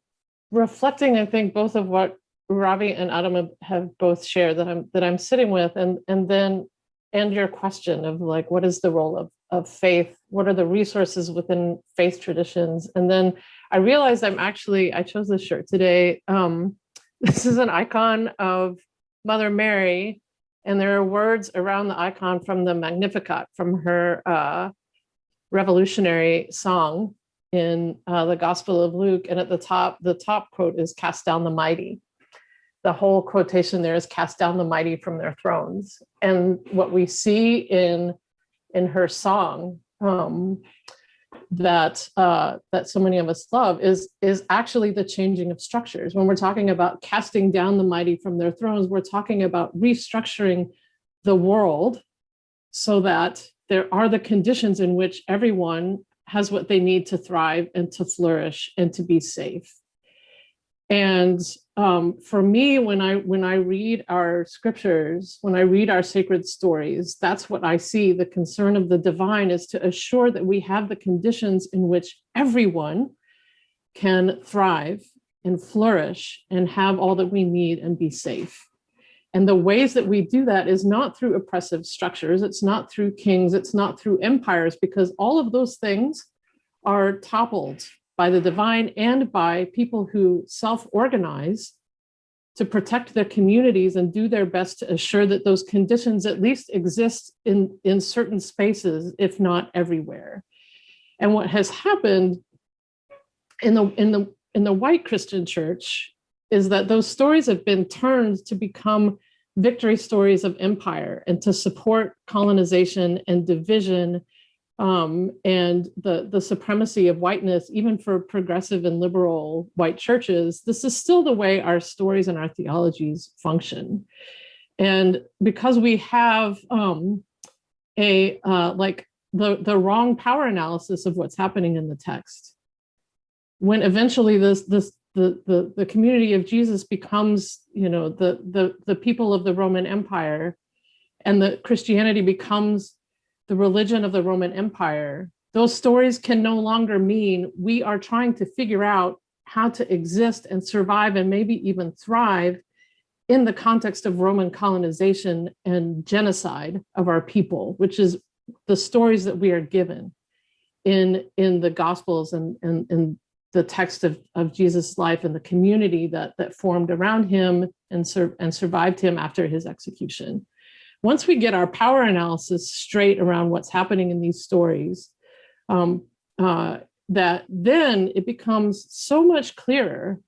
reflecting, I think, both of what Ravi and Adam have both shared that I'm that I'm sitting with, and and then and your question of like what is the role of of faith? What are the resources within faith traditions? And then I realized I'm actually I chose this shirt today. Um, (laughs) this is an icon of Mother Mary, and there are words around the icon from the Magnificat from her uh, revolutionary song in uh, the Gospel of Luke. And at the top, the top quote is cast down the mighty. The whole quotation there is cast down the mighty from their thrones. And what we see in, in her song um, that, uh, that so many of us love is, is actually the changing of structures. When we're talking about casting down the mighty from their thrones, we're talking about restructuring the world so that there are the conditions in which everyone has what they need to thrive and to flourish and to be safe. And um, for me, when I when I read our scriptures, when I read our sacred stories, that's what I see. The concern of the divine is to assure that we have the conditions in which everyone can thrive and flourish and have all that we need and be safe. And the ways that we do that is not through oppressive structures, it's not through kings, it's not through empires, because all of those things are toppled by the divine and by people who self-organize to protect their communities and do their best to assure that those conditions at least exist in, in certain spaces, if not everywhere. And what has happened in the, in the, in the white Christian church is that those stories have been turned to become victory stories of empire and to support colonization and division um, and the, the supremacy of whiteness, even for progressive and liberal white churches, this is still the way our stories and our theologies function. And because we have um, a uh, like the, the wrong power analysis of what's happening in the text, when eventually this this the, the, the community of Jesus becomes, you know, the, the, the people of the Roman Empire and the Christianity becomes the religion of the Roman Empire, those stories can no longer mean we are trying to figure out how to exist and survive and maybe even thrive in the context of Roman colonization and genocide of our people, which is the stories that we are given in, in the Gospels and, and, and the text of, of Jesus' life and the community that, that formed around him and, sur and survived him after his execution. Once we get our power analysis straight around what's happening in these stories, um, uh, that then it becomes so much clearer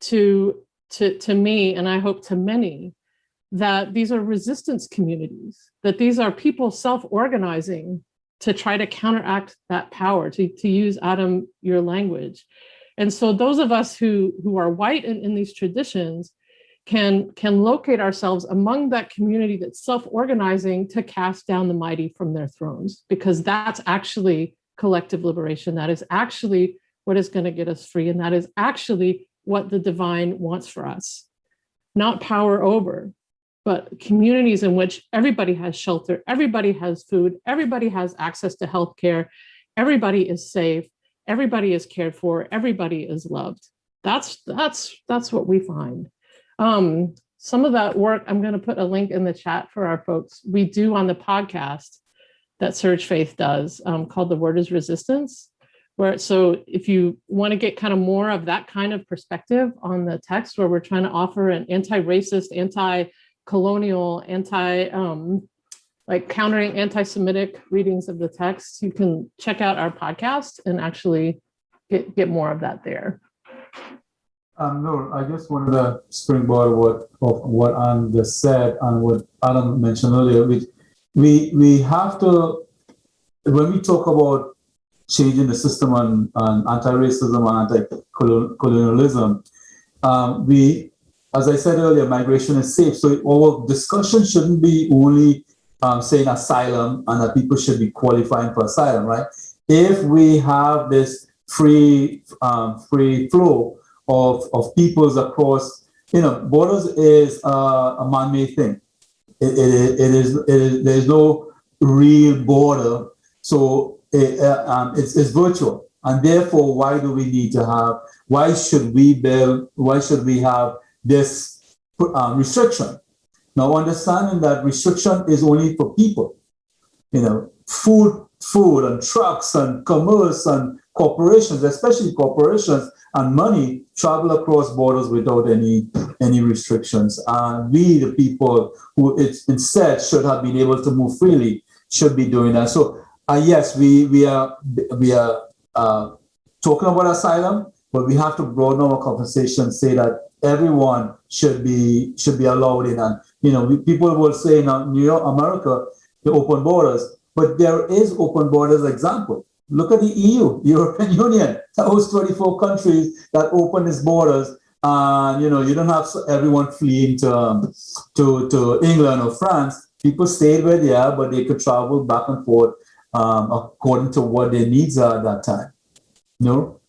to, to, to me, and I hope to many, that these are resistance communities, that these are people self-organizing to try to counteract that power, to, to use Adam, your language. And so those of us who, who are white and in these traditions can, can locate ourselves among that community that's self-organizing to cast down the mighty from their thrones, because that's actually collective liberation. That is actually what is gonna get us free. And that is actually what the divine wants for us, not power over, but communities in which everybody has shelter, everybody has food, everybody has access to healthcare, everybody is safe, everybody is cared for, everybody is loved. That's that's that's what we find. Um, some of that work, I'm going to put a link in the chat for our folks. We do on the podcast that SURJ Faith does um, called The Word is Resistance. Where so if you want to get kind of more of that kind of perspective on the text where we're trying to offer an anti-racist, anti colonial, anti, um, like countering anti-Semitic readings of the text, you can check out our podcast and actually get, get more of that there. Um, no, I just wanted to springboard what of what Anne just said and what Adam mentioned earlier. We we we have to when we talk about changing the system on, on anti-racism and anti-colonialism. Um, we, as I said earlier, migration is safe. So our discussion shouldn't be only um, saying asylum and that people should be qualifying for asylum, right? If we have this free um, free flow of, of peoples across, you know, borders is uh, a man-made thing. It, it, it, is, it is, there's no real border. So it, uh, um, it's, it's virtual. And therefore, why do we need to have, why should we build, why should we have this um, restriction? Now, understanding that restriction is only for people, you know, food, food and trucks and commerce and corporations, especially corporations and money travel across borders without any any restrictions. And we, the people who it instead should have been able to move freely, should be doing that. So uh, yes, we we are we are uh, talking about asylum, but we have to broaden our conversation, say that everyone should be should be allowed in. And you know, we, people will say in New York, America, the open borders, but there is open borders example. Look at the EU, (laughs) European Union, those 24 countries that open its borders. And you know, you don't have everyone fleeing to, um, to, to England or France. People stayed where they are, but they could travel back and forth um, according to what their needs are at that time. No?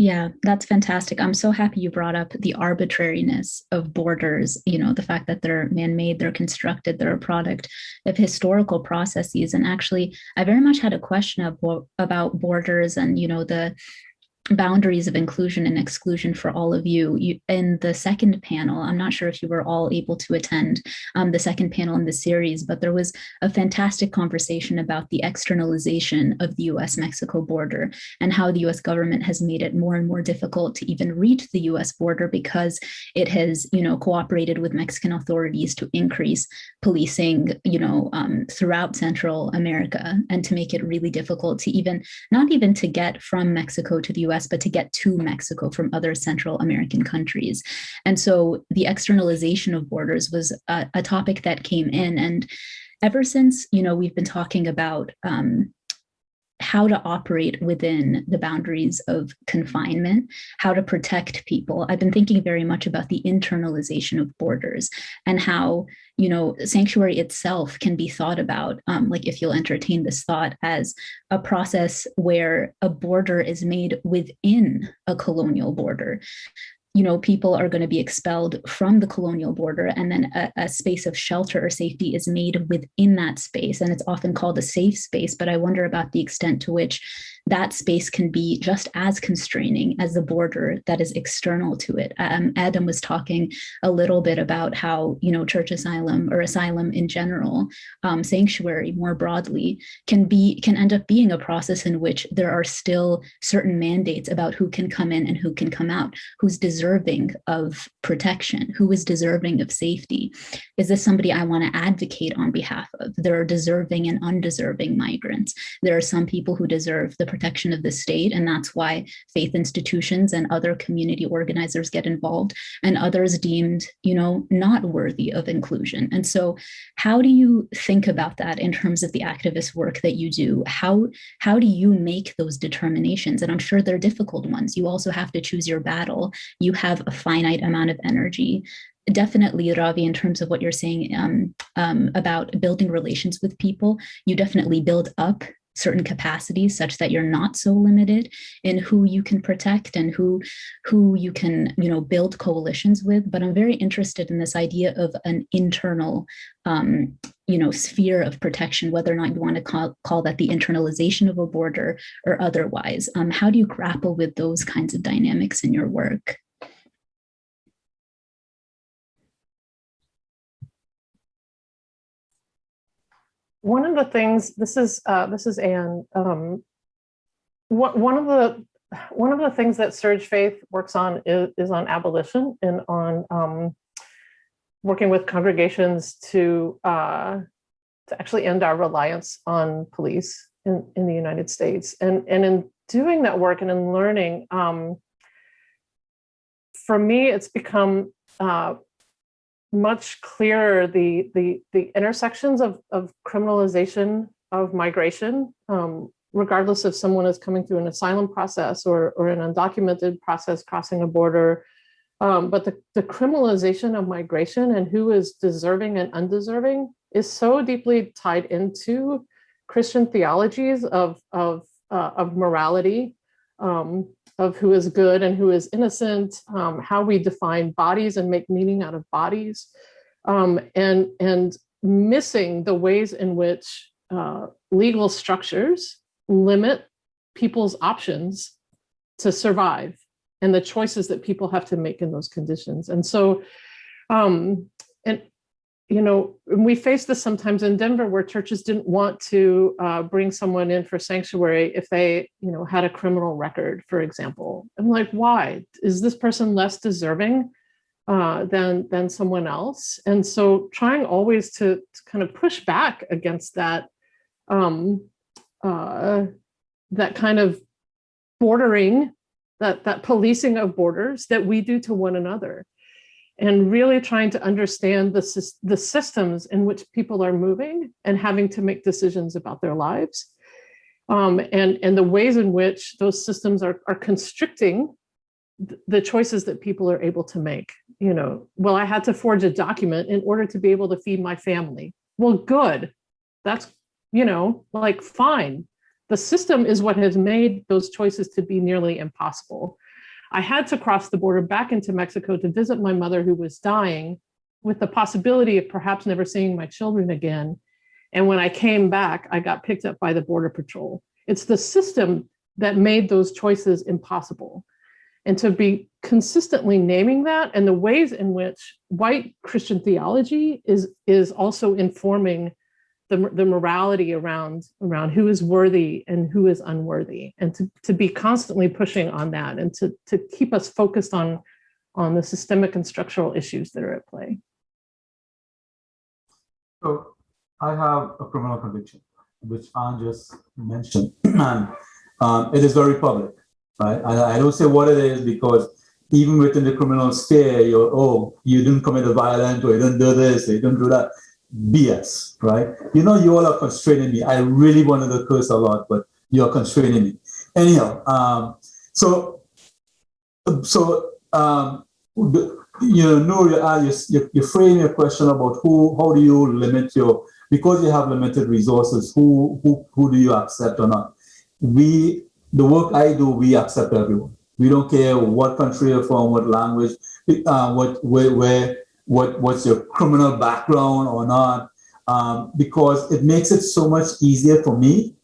Yeah, that's fantastic. I'm so happy you brought up the arbitrariness of borders, you know, the fact that they're man-made, they're constructed, they're a product of historical processes. And actually, I very much had a question of, about borders and, you know, the boundaries of inclusion and exclusion for all of you. you. In the second panel, I'm not sure if you were all able to attend um, the second panel in the series, but there was a fantastic conversation about the externalization of the US-Mexico border and how the US government has made it more and more difficult to even reach the US border because it has, you know, cooperated with Mexican authorities to increase policing, you know, um, throughout Central America and to make it really difficult to even, not even to get from Mexico to the US, but to get to Mexico from other Central American countries. And so the externalization of borders was a, a topic that came in and ever since, you know, we've been talking about um, how to operate within the boundaries of confinement, how to protect people. I've been thinking very much about the internalization of borders and how, you know, sanctuary itself can be thought about, um, like if you'll entertain this thought as a process where a border is made within a colonial border you know, people are going to be expelled from the colonial border and then a, a, space of shelter or safety is made within that space. And it's often called a safe space, but I wonder about the extent to which that space can be just as constraining as the border that is external to it. Um, Adam was talking a little bit about how, you know, church asylum or asylum in general, um, sanctuary more broadly, can be can end up being a process in which there are still certain mandates about who can come in and who can come out, who's of protection, who is deserving of safety. Is this somebody I want to advocate on behalf of? There are deserving and undeserving migrants. There are some people who deserve the protection of the state. And that's why faith institutions and other community organizers get involved and others deemed, you know, not worthy of inclusion. And so how do you think about that in terms of the activist work that you do? How, how do you make those determinations? And I'm sure they're difficult ones. You also have to choose your battle. You have a finite amount of energy. Definitely Ravi, in terms of what you're saying um, um, about building relations with people, you definitely build up certain capacities such that you're not so limited in who you can protect and who who you can you know build coalitions with. But i'm very interested in this idea of an internal um, you know sphere of protection whether or not you want to call, call that the internalization of a border or otherwise. Um, how do you grapple with those kinds of dynamics in your work one of the things this is uh, this is Anne. Um, what, one of the one of the things that SURJ Faith works on is, is on abolition and on um, working with congregations to uh, to actually end our reliance on police in, in the United States. And, and in doing that work and in learning, um, for me, it's become uh, much clearer the the the intersections of of criminalization of migration um, regardless if someone is coming through an asylum process or, or an undocumented process crossing a border. Um, but the, the criminalization of migration and who is deserving and undeserving is so deeply tied into Christian theologies of, of, uh, of morality, um, of who is good and who is innocent, um, how we define bodies and make meaning out of bodies, um, and, and missing the ways in which uh, legal structures limit people's options to survive and the choices that people have to make in those conditions. And so, um, and you know, we face this sometimes in Denver where churches didn't want to uh, bring someone in for sanctuary if they, you know, had a criminal record, for example. I'm like, why? Is this person less deserving uh, than, than someone else? And so trying always to, to kind of push back against that, um, uh, that kind of bordering, that, that policing of borders that we do to one another and really trying to understand the, the systems in which people are moving and having to make decisions about their lives. Um, and, and the ways in which those systems are, are constricting the choices that people are able to make. You know, well, I had to forge a document in order to be able to feed my family. Well, good. That's, you know, like fine. The system is what has made those choices to be nearly impossible. I had to cross the border back into Mexico to visit my mother who was dying with the possibility of perhaps never seeing my children again. And when I came back, I got picked up by the Border Patrol. It's the system that made those choices impossible. And to be consistently naming that and the ways in which white Christian theology is, is also informing the, the morality around around who is worthy and who is unworthy and to, to be constantly pushing on that and to, to keep us focused on on the systemic and structural issues that are at play. So I have a criminal conviction, which Anne just mentioned, (clears throat) and um, it is very public, right? I, I don't say what it is because even within the criminal sphere, you're, oh, you didn't commit a violent or you didn't do this, or you didn't do that. BS, right? You know, you all are constraining me. I really wanted to curse a lot, but you're constraining me. Anyhow, um, so, so, um, you know, you, you, you frame your question about who, how do you limit your, because you have limited resources, who, who, who do you accept or not? We, the work I do, we accept everyone. We don't care what country you're from, what language, uh, what, where, where what what's your criminal background or not, um, because it makes it so much easier for me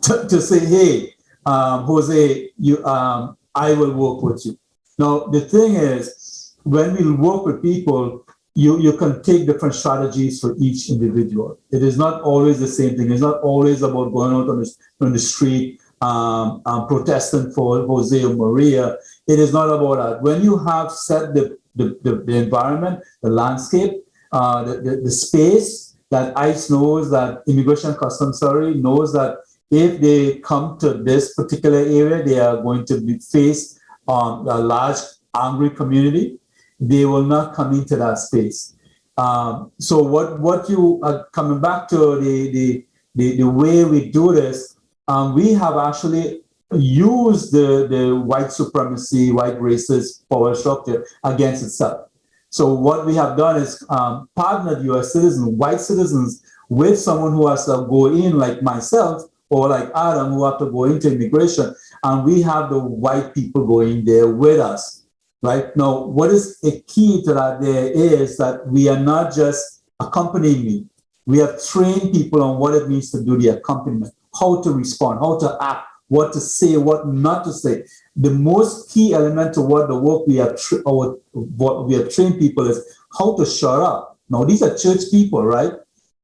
to, to say, hey, um, Jose, you, um, I will work with you. Now the thing is, when we work with people, you you can take different strategies for each individual. It is not always the same thing. It's not always about going out on the, on the street um, protesting for Jose or Maria. It is not about that. When you have set the the, the, the environment, the landscape, uh, the, the, the, space that ICE knows, that Immigration Customs Survey knows that if they come to this particular area, they are going to be faced on a large angry community. They will not come into that space. Um, so what what you are coming back to the the the, the way we do this, um, we have actually use the, the white supremacy, white racist power structure against itself. So what we have done is um, partnered US citizens, white citizens, with someone who has to go in like myself or like Adam who have to go into immigration. And we have the white people going there with us, right? Now, what is a key to that there is that we are not just accompanying me. We have trained people on what it means to do the accompaniment, how to respond, how to act, what to say, what not to say. The most key element to what the work we are or what we have trained people is how to shut up. Now these are church people, right?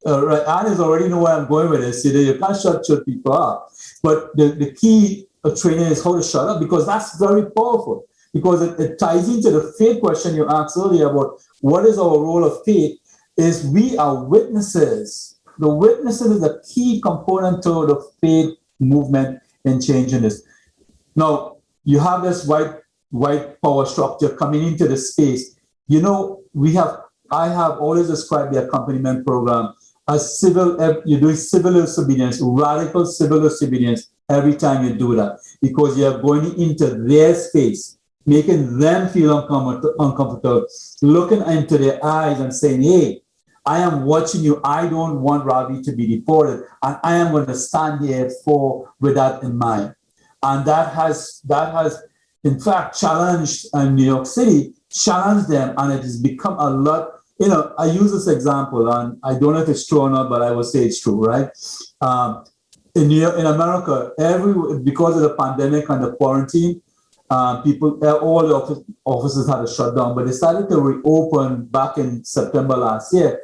Uh, right, Anna's already know where I'm going with this. You, know, you can't shut church people up. But the, the key of training is how to shut up because that's very powerful. Because it, it ties into the faith question you asked earlier about what is our role of faith, is we are witnesses. The witnesses is a key component to the faith movement in changing this. Now, you have this white white power structure coming into the space. You know, we have I have always described the accompaniment program as civil, you're doing civil disobedience, radical civil disobedience every time you do that because you're going into their space, making them feel uncomfortable, looking into their eyes and saying, hey, I am watching you. I don't want Ravi to be deported. And I am going to stand here for with that in mind. And that has that has in fact challenged uh, New York City, challenged them, and it has become a lot. You know, I use this example, and I don't know if it's true or not, but I will say it's true, right? Um, in New York, in America, every because of the pandemic and the quarantine, um, people, uh, all the office, offices had to shut down, but they started to reopen back in September last year.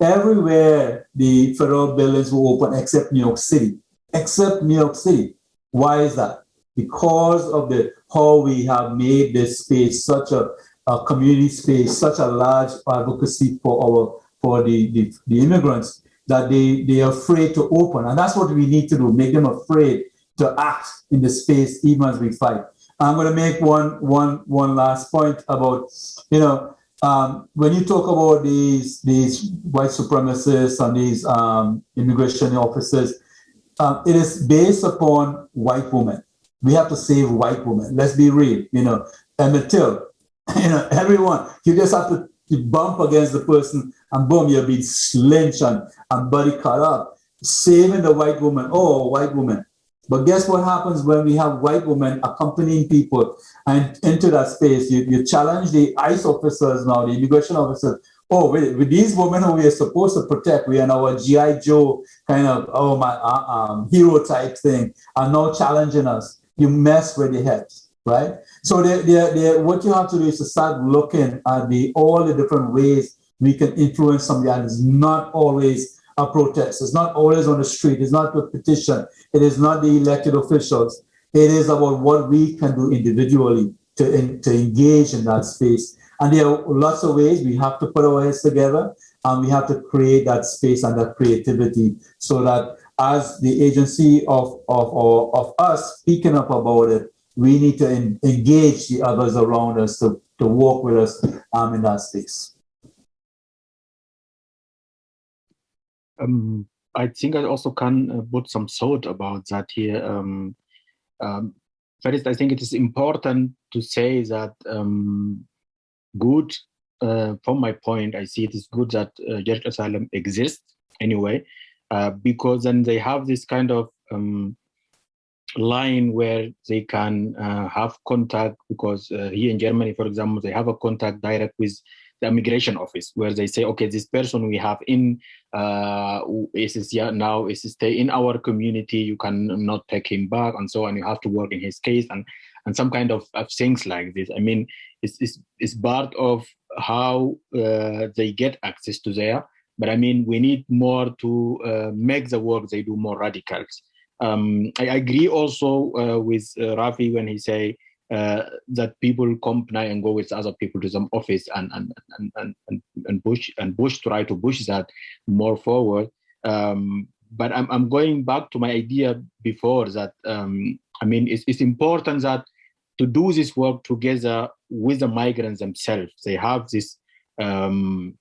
Everywhere the federal buildings were open except New York City, except New York City. Why is that? Because of the how we have made this space such a, a community space, such a large advocacy for our for the, the, the immigrants that they, they are afraid to open. And that's what we need to do, make them afraid to act in the space even as we fight. I'm going to make one, one, one last point about, you know, um, when you talk about these, these white supremacists and these um, immigration officers, um, it is based upon white women. We have to save white women. Let's be real, you know. Emmett Till, (laughs) you know, everyone, you just have to bump against the person and boom, you're being lynched and, and body cut up. Saving the white woman, oh, white woman. But guess what happens when we have white women accompanying people and into that space? You, you challenge the ICE officers now, the immigration officers. Oh, with, these women who we are supposed to protect, we are now a GI Joe kind of oh my uh, um, hero type thing, are now challenging us. You mess with the heads, right? So they, they, they, what you have to do is to start looking at the all the different ways we can influence somebody, and it's not always a protest. It's not always on the street. It's not a petition. It is not the elected officials. It is about what we can do individually to, in, to engage in that space. And there are lots of ways we have to put our heads together and we have to create that space and that creativity so that as the agency of, of, of, of us speaking up about it, we need to engage the others around us to, to work with us um, in that space. Um, I think I also can uh, put some thought about that here. Um, um, first, I think it is important to say that um, good, uh, from my point, I see it is good that uh, Asylum exists anyway, uh, because then they have this kind of um, line where they can uh, have contact because uh, here in Germany, for example, they have a contact direct with the immigration office where they say, okay, this person we have in uh, is yeah, now is stay in our community, you can not take him back and so on. You have to work in his case and and some kind of, of things like this. I mean, it's, it's, it's part of how uh, they get access to there. But I mean, we need more to uh, make the work they do more radicals. Um, I agree also uh, with uh, Ravi when he say uh, that people company and go with other people to some office and and and and, and push and push try to push that more forward. Um, but I'm I'm going back to my idea before that. Um, I mean, it's it's important that to do this work together with the migrants themselves. They have this um,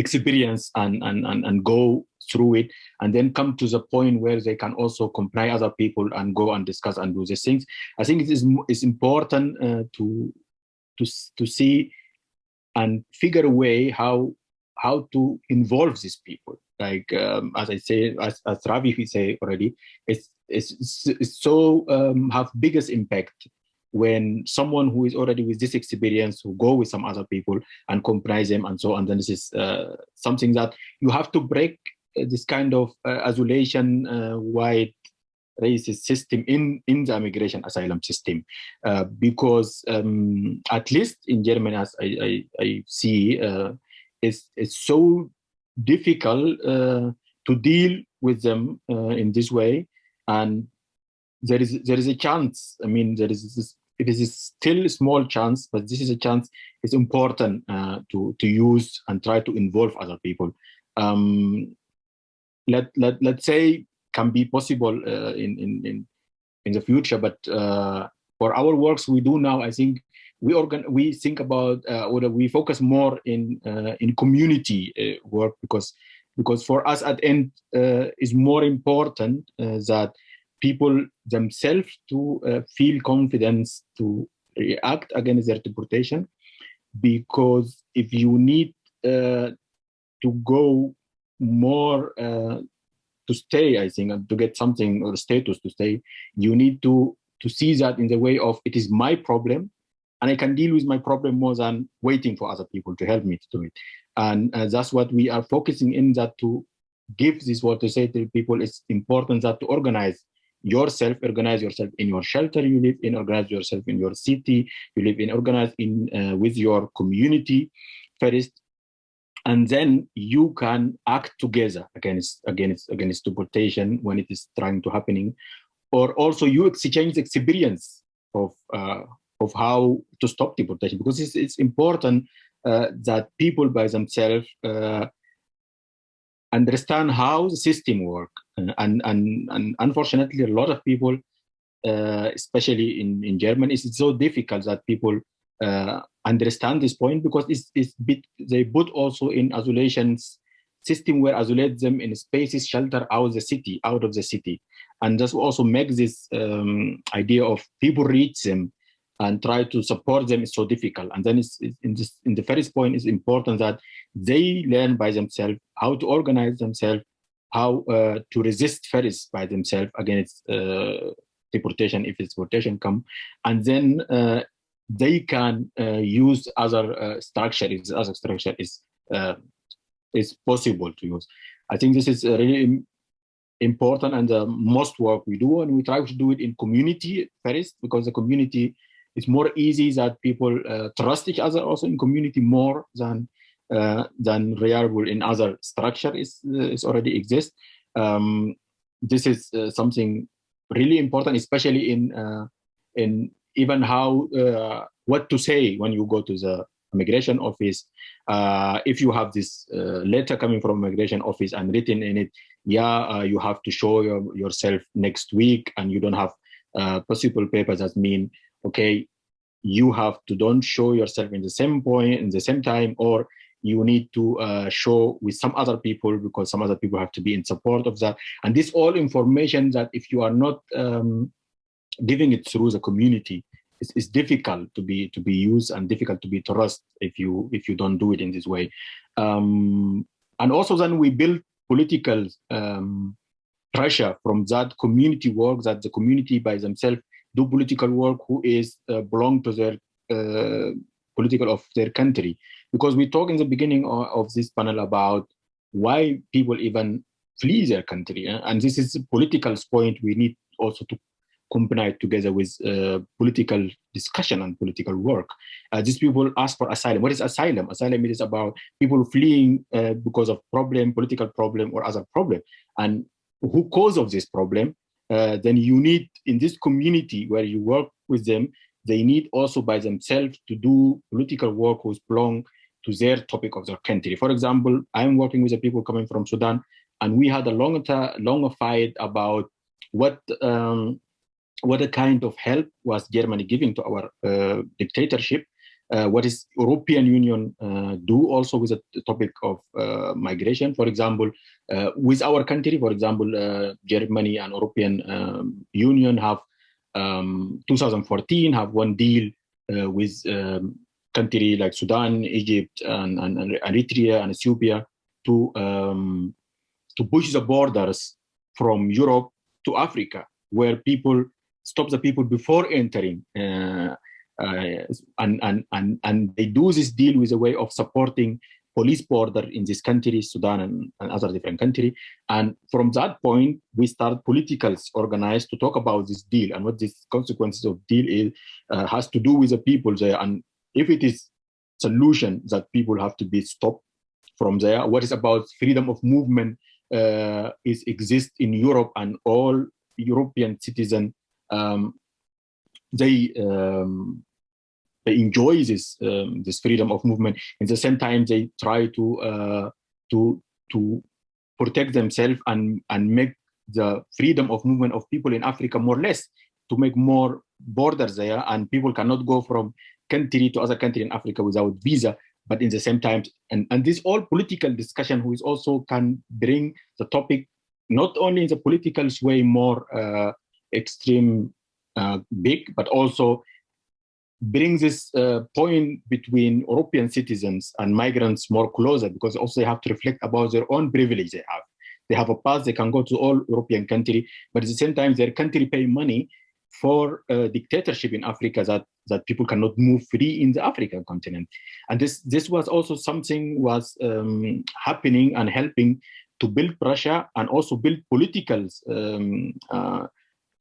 experience and, and and and go through it and then come to the point where they can also comply other people and go and discuss and do these things. I think it is it's important uh, to to to see and figure a way how how to involve these people. Like um, as i say as, as ravi say already it's it's, it's so um, have biggest impact when someone who is already with this experience who go with some other people and comprise them and so on then this is uh, something that you have to break uh, this kind of uh, isolation uh, white racist system in in the immigration asylum system. Uh, because um, at least in Germany as I, I, I see uh, it's, it's so difficult uh, to deal with them in this way. And there is there is a chance I mean there is this it is still a small chance but this is a chance it's important to to use and try to involve other people um, let let let's say can be possible uh, in in in in the future. But uh, for our works we do now, I think we organ we think about uh, or we focus more in uh, in community uh, work because because for us at end uh, is more important uh, that people themselves to uh, feel confidence to react against their deportation because if you need uh, to go more uh, to stay i think and to get something or status to stay you need to to see that in the way of it is my problem and i can deal with my problem more than waiting for other people to help me to do it. And uh, that's what we are focusing in that to give this what to say to people it's important that to organize yourself organize yourself in your shelter you live in organize yourself in your city you live in organize in uh, with your community first. And then you can act together against against against deportation when it is trying to happening. Or also you exchange experience of uh, of how to stop deportation. Because it's, it's important uh, that people by themselves uh, understand how the system work. And, and, and unfortunately a lot of people uh, especially in, in Germany it's so difficult that people uh, understand this point because it's, it's bit, they put also in isolation system where isolate them in spaces shelter out the city out of the city. And this also makes this um, idea of people reach them and try to support them is so difficult. And then it's, it's in this in the first point, it's important that they learn by themselves how to organize themselves, how uh, to resist first by themselves against uh, deportation if it's deportation come, and then uh, they can uh, use other uh, structure if other structure is uh, is possible to use. I think this is really important and the most work we do, and we try to do it in community first because the community it's more easy that people uh, trust each other also in community more than uh, than reliable in other structure is is already exist. Um, this is uh, something really important, especially in uh, in even how uh, what to say when you go to the immigration office. Uh, if you have this letter coming from immigration office and written in it, yeah, you have to show your, yourself next week, and you don't have possible papers that mean okay, you have to don't show yourself in the same point in the same time, or you need to uh, show with some other people because some other people have to be in support of that. And this all information that if you are not um, giving it through the community, it's, it's, difficult to be to be used and difficult to be trust if you if you don't do it in this way. Um, and also then we build political um, pressure from that community work that the community by themselves do political work who is uh, belong to their uh, political of their country because we talk in the beginning of, of, this panel about why people even flee their country eh? and this is a political point we need also to combine together with uh, political discussion and political work. Uh, these people ask for asylum. What is asylum? Asylum is about people fleeing uh, because of problem, political problem or other problem. And who cause of this problem uh, then you need in this community where you work with them, they need also by themselves to do political work who's belong to their topic of their country. For example, I'm working with the people coming from Sudan, and we had a long, long fight about what um, what a kind of help was Germany giving to our uh, dictatorship what is European Union uh, do also with the topic of uh, migration. For example, uh, with our country, for example, uh, Germany and European um, Union have um, 2014 have one deal uh, with um, country like Sudan, Egypt, and, and, and Eritrea and Ethiopia to um, to push the borders from Europe to Africa, where people stop the people before entering uh, and, and, and, and they do this deal with a way of supporting police border in this country, Sudan and, and other different country. And from that point, we start politicals organized to talk about this deal and what these consequences of deal is, uh, has to do with the people there. And if it is solution that people have to be stopped from there, what is about freedom of movement uh, is exist in Europe and all European citizens um, they um, they enjoy this um, this freedom of movement. At the same time, they try to uh, to to protect themselves and and make the freedom of movement of people in Africa more or less to make more borders there, and people cannot go from country to other country in Africa without visa. but in the same time, and, and this all political discussion who is also can bring the topic not only in the political way more uh, extreme uh, big, but also bring this uh, point between European citizens and migrants more closer because also they have to reflect about their own privilege they have. They have a pass, they can go to all European country, but at the same time, their country pay money for a dictatorship in Africa that, that people cannot move free in the African continent. And this, this was also something was um, happening and helping to build pressure and also build political um, uh,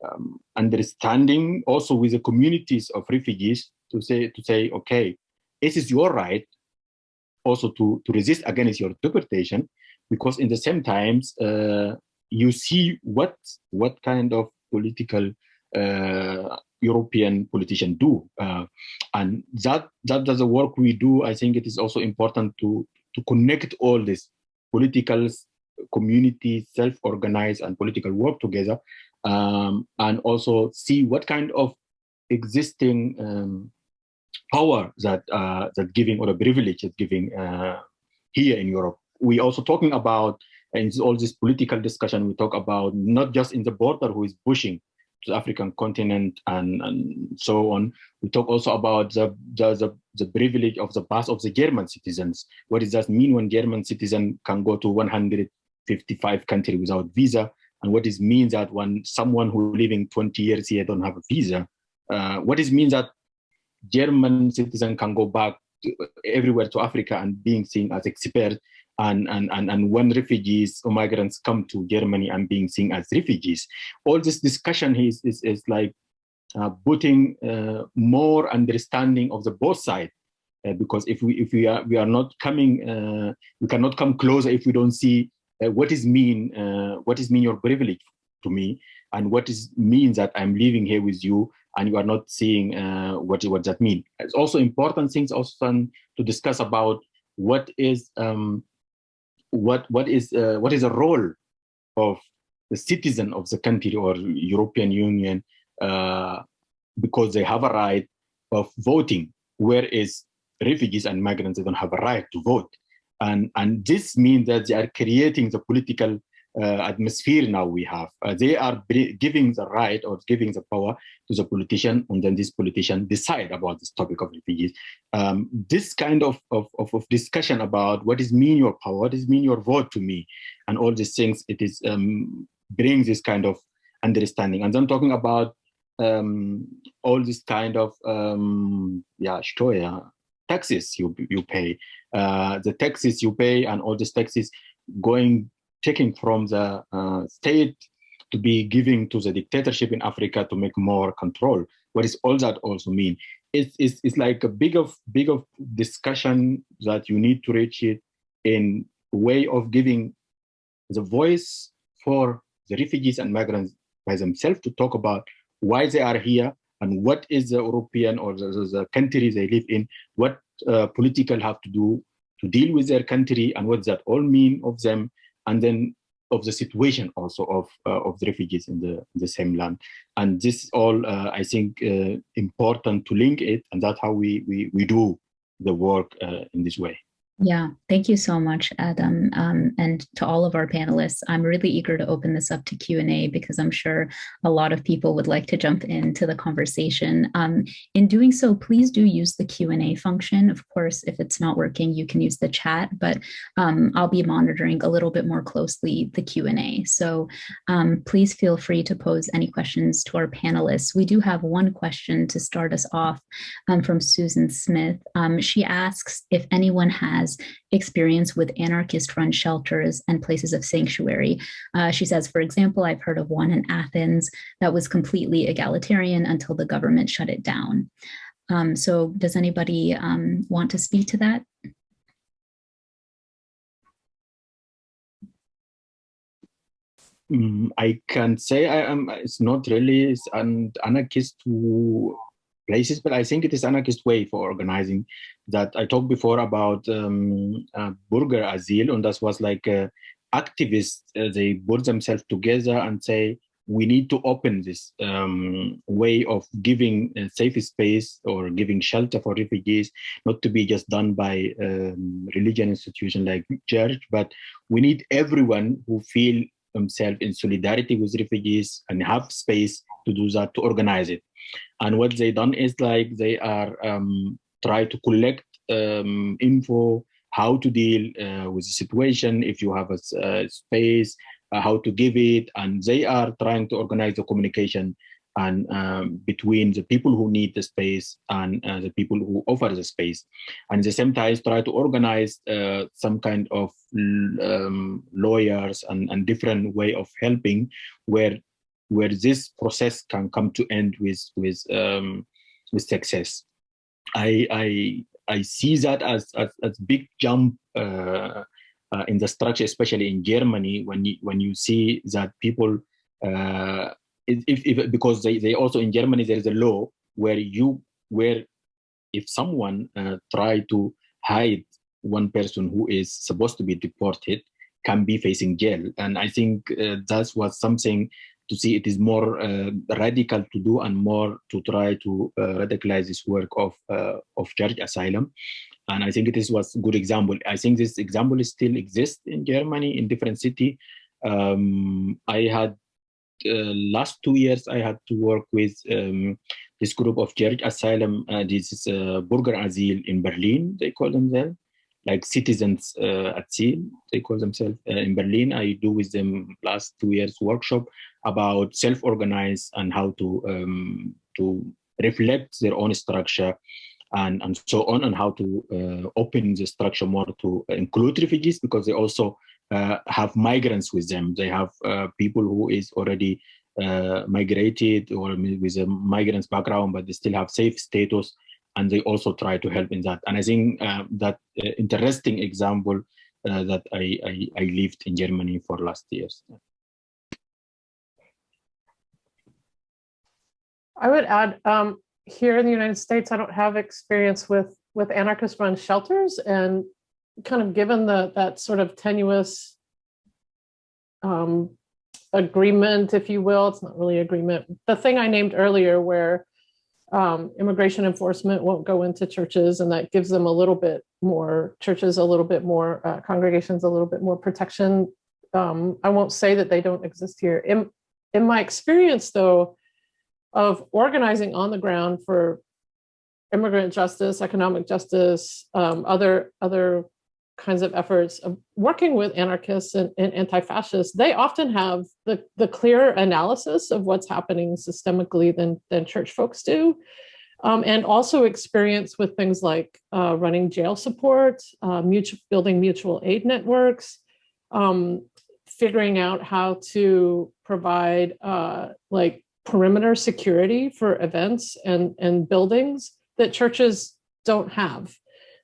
um, understanding also with the communities of refugees to say, to say, okay, this is your right also to, to resist against your deportation, because in the same times, uh, you see what, what kind of political uh, European politicians do. Uh, and that, that does the work we do, I think it is also important to, to connect all this political community, self-organized and political work together, um, and also see what kind of existing um, power that uh, that giving or a privilege is giving uh, here in Europe. We also talking about and all this political discussion. We talk about not just in the border who is pushing to the African continent and, and so on. We talk also about the, the, the, the privilege of the pass of the German citizens. What does that mean when German citizen can go to 155 countries without visa? And what it means that when someone who living 20 years here don't have a visa, uh, what it means that German citizen can go back to, everywhere to Africa and being seen as expert and, and, and, and when refugees or migrants come to Germany and being seen as refugees. All this discussion is, is, is like uh, putting uh, more understanding of the both sides. Uh, because if we if we are we are not coming uh, we cannot come closer if we don't see uh, what is mean uh, what is mean your privilege to me? And what is means that I'm living here with you and you are not seeing what what that mean. It's also important things also to discuss about what is um, what what is uh, what is the role of the citizen of the country or European Union uh, because they have a right of voting, whereas refugees and migrants they don't have a right to vote, and and this means that they are creating the political uh, atmosphere now we have. Uh, they are giving the right or giving the power to the politician, and then this politician decide about this topic of refugees. Um, this kind of, of, of, discussion about what is mean your power, what is mean your vote to me, and all these things, it is um, brings this kind of understanding. And I'm talking about um, all this kind of um, yeah, Steuer, taxes you you pay, uh, the taxes you pay, and all these taxes going taking from the uh, state to be giving to the dictatorship in Africa to make more control. What does all that also mean? It's, it's, it's like a big of big of discussion that you need to reach it in way of giving the voice for the refugees and migrants by themselves to talk about why they are here and what is the European or the, the country they live in, what uh, political have to do to deal with their country and what that all mean of them? And then of the situation also of uh, of the refugees in the in the same land. And this is all uh, i think uh, important to link it and that's how we we, we do the work uh, in this way yeah, thank you so much, Adam. Um, and to all of our panelists, I'm really eager to open this up to Q&A because I'm sure a lot of people would like to jump into the conversation. Um, in doing so, please do use the Q&A function. Of course, if it's not working, you can use the chat, but um, I'll be monitoring a little bit more closely the Q&A. So um, please feel free to pose any questions to our panelists. We do have one question to start us off um, from Susan Smith. Um, she asks if anyone has has experience with anarchist run shelters and places of sanctuary. Uh, she says, for example, I've heard of one in Athens that was completely egalitarian until the government shut it down. Um, so does anybody um, want to speak to that? Mm, I can say I am. It's not really an anarchist places, but I think it is anarchist way for organizing that I talked before about um, uh, Bürgerasyl, and that was like uh, activists, uh, they put themselves together and say, we need to open this um, way of giving a safe space or giving shelter for refugees, not to be just done by um, religion institution like church, but we need everyone who feel themselves in solidarity with refugees and have space to do that, to organize it. And what they done is like they are um, try to collect um, info, how to deal uh, with the situation, if you have a, a space, uh, how to give it, and they are trying to organize the communication and um, between the people who need the space and uh, the people who offer the space. And at the same time, try to organize uh, some kind of um, lawyers and, and different way of helping where where this process can come to end with with um, with success. I I I see that as as, as big jump uh, uh, in the structure, especially in Germany, when you when you see that people, uh, if, if because they, they also in Germany there is a law where you where if someone uh, try to hide one person who is supposed to be deported can be facing jail, and I think uh, that was something to see it is more uh, radical to do and more to try to uh, radicalize this work of uh, of church asylum. And i think it is was good example. I think this example still exists in germany in different city. Um, i had uh, last two years i had to work with um, this group of church asylum uh, this is uh, Bürgerasyl in berlin they call themselves like citizens uh, at sea they call themselves uh, in berlin. I do with them last two years workshop about self-organize and how to um, to reflect their own structure and, and so on and how to uh, open the structure more to include refugees because they also uh, have migrants with them. They have uh, people who is already uh, migrated or with a migrants background but they still have safe status and they also try to help in that. And I think uh, that uh, interesting example uh, that I, I, I, lived in Germany for last years. I would add, um, here in the United States, I don't have experience with with anarchist run shelters and kind of given the that sort of tenuous um, agreement, if you will, it's not really agreement. The thing I named earlier where um, immigration enforcement won't go into churches and that gives them a little bit more churches a little bit more uh, congregations a little bit more protection. Um, i won't say that they don't exist here. In in my experience though of organizing on the ground for immigrant justice economic justice um, other other kinds of efforts of working with anarchists and, and anti-fascists, they often have the, the clearer analysis of what's happening systemically than, than church folks do. Um, and also experience with things like uh, running jail support, uh, mutual, building mutual aid networks, um, figuring out how to provide uh, like perimeter security for events and, and buildings that churches don't have.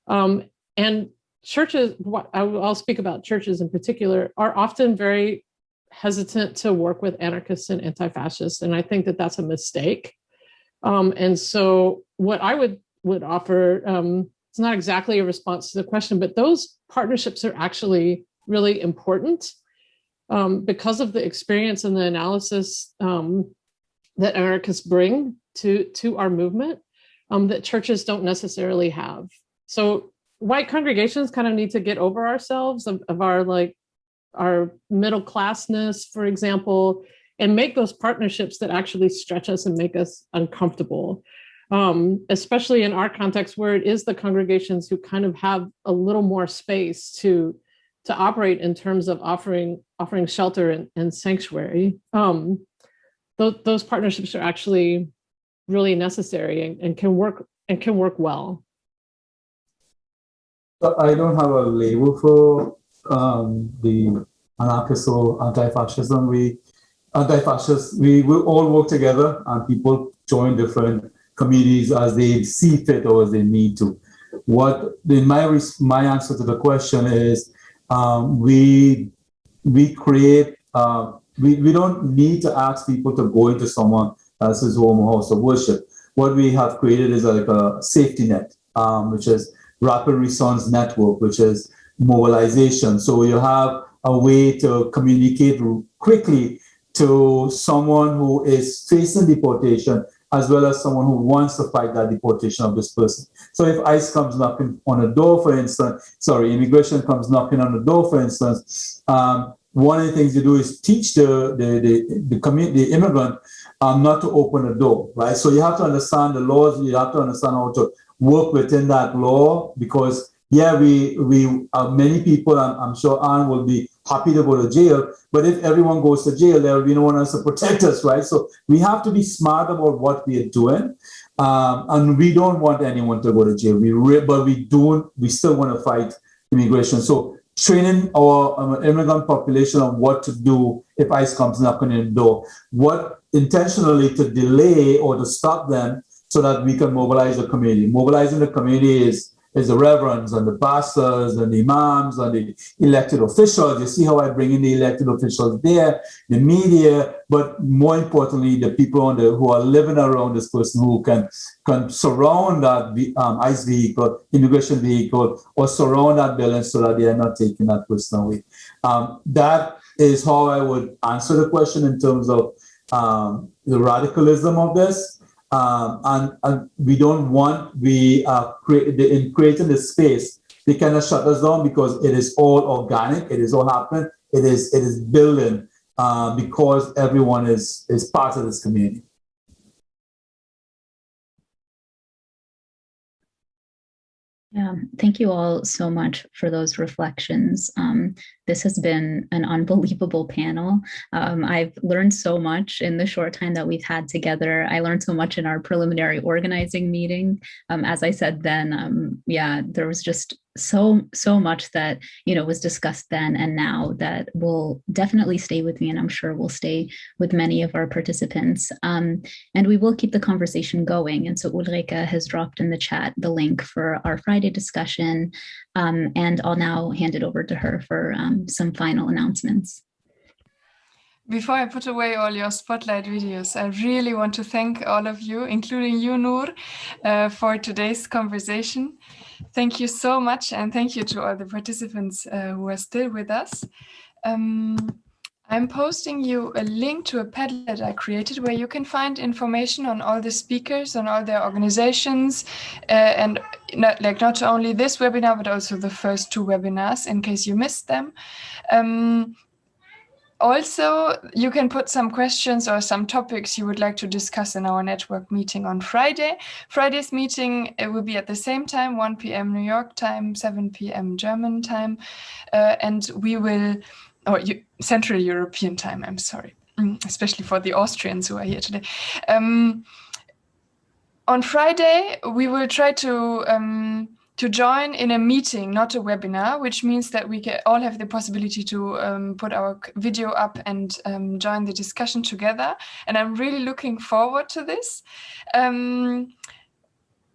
Um, and churches, I'll speak about churches in particular, are often very hesitant to work with anarchists and anti-fascists. And I think that that's a mistake. Um, and so what I would, would offer, um, it's not exactly a response to the question, but those partnerships are actually really important um, because of the experience and the analysis um, that anarchists bring to, to our movement um, that churches don't necessarily have. So white congregations kind of need to get over ourselves of, of our like our middle classness, for example, and make those partnerships that actually stretch us and make us uncomfortable. Um, especially in our context where it is the congregations who kind of have a little more space to to operate in terms of offering offering shelter and, and sanctuary. Um, th those partnerships are actually really necessary and, and can work and can work well. I don't have a label for um, the anarchist or anti-fascism. We anti-fascists, we will all work together and people join different communities as they see fit or as they need to. What in my my answer to the question is um, we we create uh, we, we don't need to ask people to go into someone else's home or house of worship. What we have created is like a safety net, um, which is rapid response network, which is mobilization. So you have a way to communicate quickly to someone who is facing deportation as well as someone who wants to fight that deportation of this person. So if ICE comes knocking on a door, for instance, sorry, immigration comes knocking on the door, for instance, um, one of the things you do is teach the the the, the community, the immigrant, um, not to open the door, right? So you have to understand the laws. You have to understand how to work within that law because yeah, we we uh, many people, I'm, I'm sure Anne will be happy to go to jail, but if everyone goes to jail, there will be no one else to (laughs) protect us, right? So we have to be smart about what we are doing, um, and we don't want anyone to go to jail. We re- but we don't. We still want to fight immigration. So training our um, immigrant population on what to do if ICE comes knocking in the door, what intentionally to delay or to stop them so that we can mobilize the community. Mobilizing the community is is the reverends and the pastors and the imams and the elected officials. You see how I bring in the elected officials there, the media, but more importantly, the people on the, who are living around this person who can, can surround that um, ICE vehicle, immigration vehicle, or surround that building so that they are not taking that person away. Um, that is how I would answer the question in terms of um, the radicalism of this. Um, and, and, we don't want, we are create, in creating the space, they cannot shut us down because it is all organic, it is all happening, it is, it is building uh, because everyone is, is part of this community. Yeah, thank you all so much for those reflections. Um, this has been an unbelievable panel. Um, I've learned so much in the short time that we've had together. I learned so much in our preliminary organizing meeting. Um, as I said then, um, yeah, there was just so so much that you know was discussed then and now that will definitely stay with me and i'm sure will stay with many of our participants um, and we will keep the conversation going and so ulrika has dropped in the chat the link for our friday discussion um, and i'll now hand it over to her for um, some final announcements before I put away all your spotlight videos, I really want to thank all of you, including you, Noor, uh, for today's conversation. Thank you so much, and thank you to all the participants uh, who are still with us. Um, I'm posting you a link to a Padlet I created where you can find information on all the speakers, on all their organizations, uh, and not, like not only this webinar, but also the first two webinars in case you missed them. Um, also, you can put some questions or some topics you would like to discuss in our network meeting on Friday. Friday's meeting will be at the same time, 1 p.m. New York time, 7 p.m. German time, uh, and we will, or Central European time, I'm sorry, mm, especially for the Austrians who are here today. Um, on Friday, we will try to um, to join in a meeting, not a webinar, which means that we can all have the possibility to um, put our video up and um, join the discussion together. And I'm really looking forward to this. Um,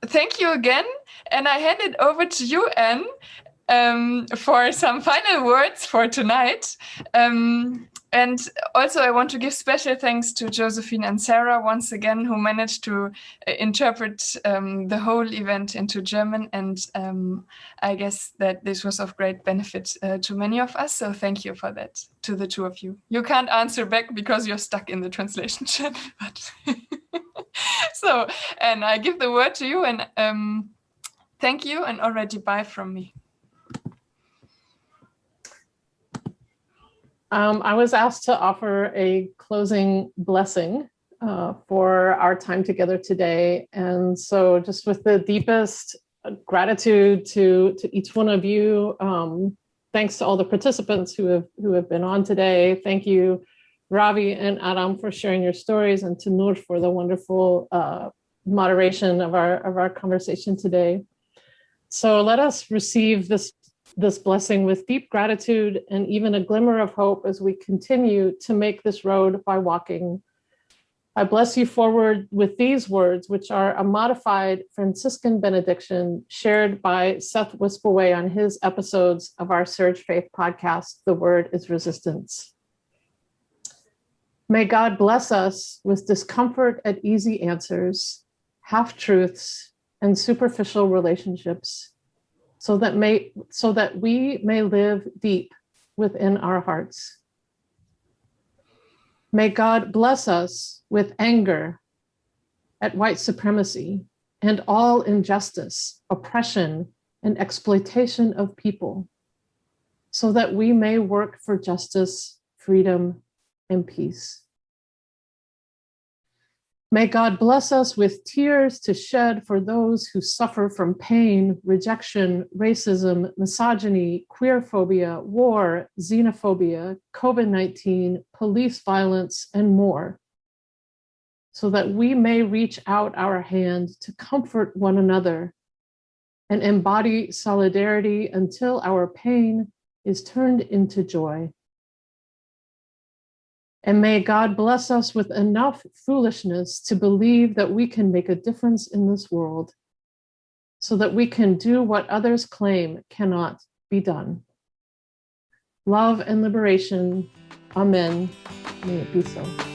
thank you again. And I hand it over to you, Anne, um, for some final words for tonight. Um, and also, I want to give special thanks to Josephine and Sarah once again, who managed to uh, interpret um, the whole event into German. And um, I guess that this was of great benefit uh, to many of us. So thank you for that to the two of you. You can't answer back because you're stuck in the translation chat. (laughs) But (laughs) so, and I give the word to you and um, thank you and already bye from me. Um, I was asked to offer a closing blessing uh, for our time together today. And so just with the deepest gratitude to, to each one of you, um, thanks to all the participants who have, who have been on today. Thank you, Ravi and Adam for sharing your stories and to Noor for the wonderful uh, moderation of our, of our conversation today. So let us receive this this blessing with deep gratitude and even a glimmer of hope as we continue to make this road by walking. I bless you forward with these words, which are a modified Franciscan benediction shared by Seth Wispelwey on his episodes of our SURJ Faith podcast, The Word is Resistance. May God bless us with discomfort at easy answers, half truths, and superficial relationships so that may so that we may live deep within our hearts. May God bless us with anger at white supremacy and all injustice, oppression, and exploitation of people, so that we may work for justice, freedom, and peace. May God bless us with tears to shed for those who suffer from pain, rejection, racism, misogyny, queer phobia, war, xenophobia, COVID-19, police violence, and more, so that we may reach out our hand to comfort one another and embody solidarity until our pain is turned into joy. And may God bless us with enough foolishness to believe that we can make a difference in this world so that we can do what others claim cannot be done. Love and liberation. Amen. May it be so.